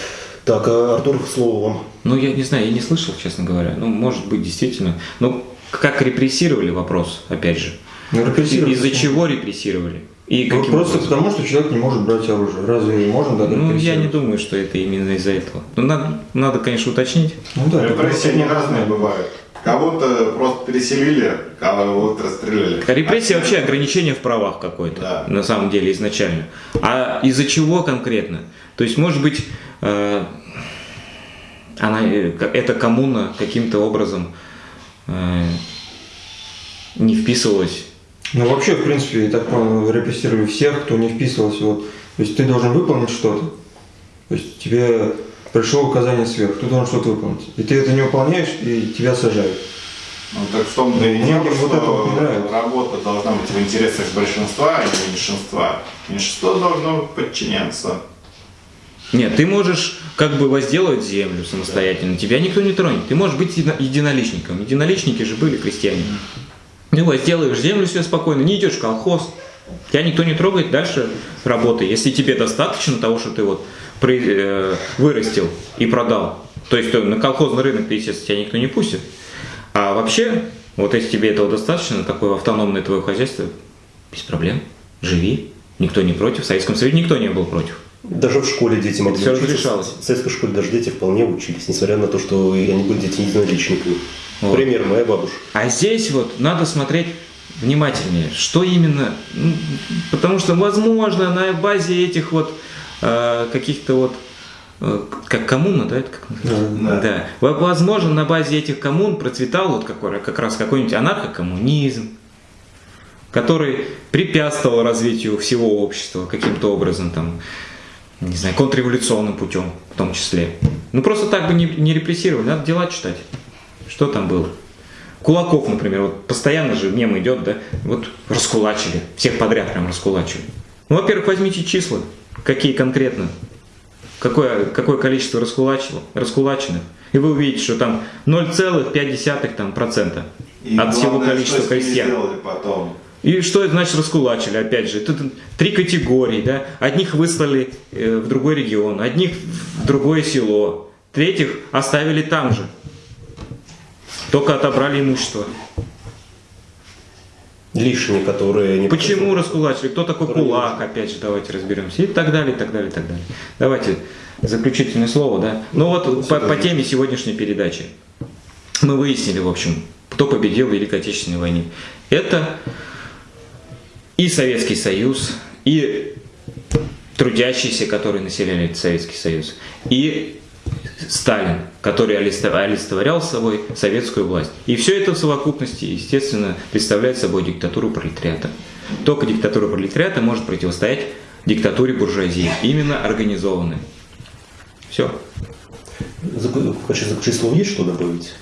Так, а, Артур, слово вам. Ну, я не знаю, я не слышал, честно говоря. Ну, может быть, действительно. Ну, как репрессировали вопрос, опять же. Ну, репрессировать- Из-за чего репрессировали? И Ну, каким просто образом? потому, что человек не может брать оружие. Разве можно так Ну, я не думаю, что это именно из-за этого. Ну, надо, надо, конечно, уточнить. Ну да, Репрессии они разные бывают. Кого-то просто переселили, кого-то расстреляли. Репрессия А вообще ограничение в правах какое-то, Да. на самом деле, изначально. А из-за чего конкретно? То есть, может быть, э, она, э, эта коммуна каким-то образом э, не вписывалась. Ну вообще, в принципе, я так понял, репрессировали всех, кто не вписывался. Вот. То есть ты должен выполнить что-то. То есть тебе пришло указание сверху, ты должен что-то выполнить. И ты это не выполняешь, и тебя сажают. Ну так в том-то и дело, вот это что нравится. работа должна быть в интересах большинства, а не меньшинства. Меньшинство должно подчиняться. Нет, ты можешь как бы возделывать землю самостоятельно, тебя никто не тронет. Ты можешь быть едино- единоличником. Единоличники же были крестьяне. Ты возделываешь землю себе спокойно, не идешь в колхоз, тебя никто не трогает, дальше работай. Если тебе достаточно того, что ты вот э, вырастил и продал, то есть на колхозный рынок, ты, естественно, тебя никто не пустит. А вообще, вот если тебе этого достаточно, такое автономное твое хозяйство, без проблем, живи, никто не против, в Советском Союзе никто не был против. Даже в школе дети могли всё учиться. разрешалось. В советской школе даже дети вполне учились, несмотря на то, что они были дети единоличниками. Вот. Пример моя бабушка. А здесь вот надо смотреть внимательнее, что именно, ну, потому что, возможно, на базе этих вот э, каких-то вот, э, как коммуна, да, это как? Да. Да. Во- Возможно, на базе этих коммун процветал вот какой, как раз какой-нибудь анархокоммунизм, который препятствовал развитию всего общества каким-то образом, там, не знаю, контрреволюционным путем в том числе. Ну просто так бы не, не репрессировали, надо дела читать. Что там было? Кулаков, например, вот постоянно же мем идет, да, вот раскулачили, всех подряд прям раскулачили. Ну, во-первых, возьмите числа, какие конкретно, какое, какое количество раскулачило, раскулаченных, и вы увидите, что там 0,5% там, процента И от всего количества крестьян. потом. И что это значит раскулачили? Опять же, тут три категории, да? Одних выслали э, в другой регион, одних в другое село, третьих оставили там же. Только отобрали имущество. Лишние, которые... не Почему раскулачили? Кто такой Которые кулак? Опять же, давайте разберемся. И так далее, и так далее, и так далее. Давайте заключительное слово, да? Ну вот по, по теме сегодняшней передачи. Мы выяснили, в общем, кто победил в Великой Отечественной войне. Это и Советский Союз, и трудящиеся, которые населяли Советский Союз, и Сталин, который олицетв- олицетворял собой советскую власть. И все это в совокупности, естественно, представляет собой диктатуру пролетариата. Только диктатура пролетариата может противостоять диктатуре буржуазии, именно организованной. Все. Качестве заключительного слова есть что добавить?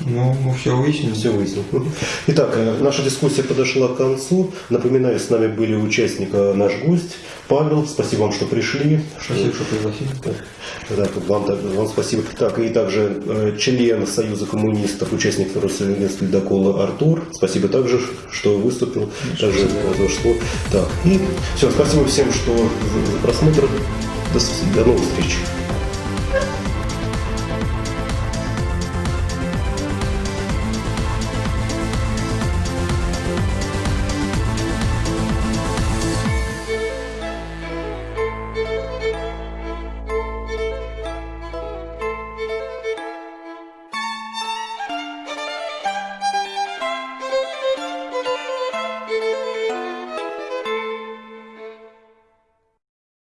Ну, мы все выяснили. Все выяснил. Итак, э, наша дискуссия подошла к концу. Напоминаю, с нами были участника наш гость Павел. Спасибо вам, что пришли. Спасибо, что пригласили. Да, вам, вам спасибо. Так, и также э, член Союза коммунистов, участник Союза ледокола Артур. Спасибо также, что выступил. Также за слово. Так, и все, спасибо всем, что за, просмотр. До, до новых встреч.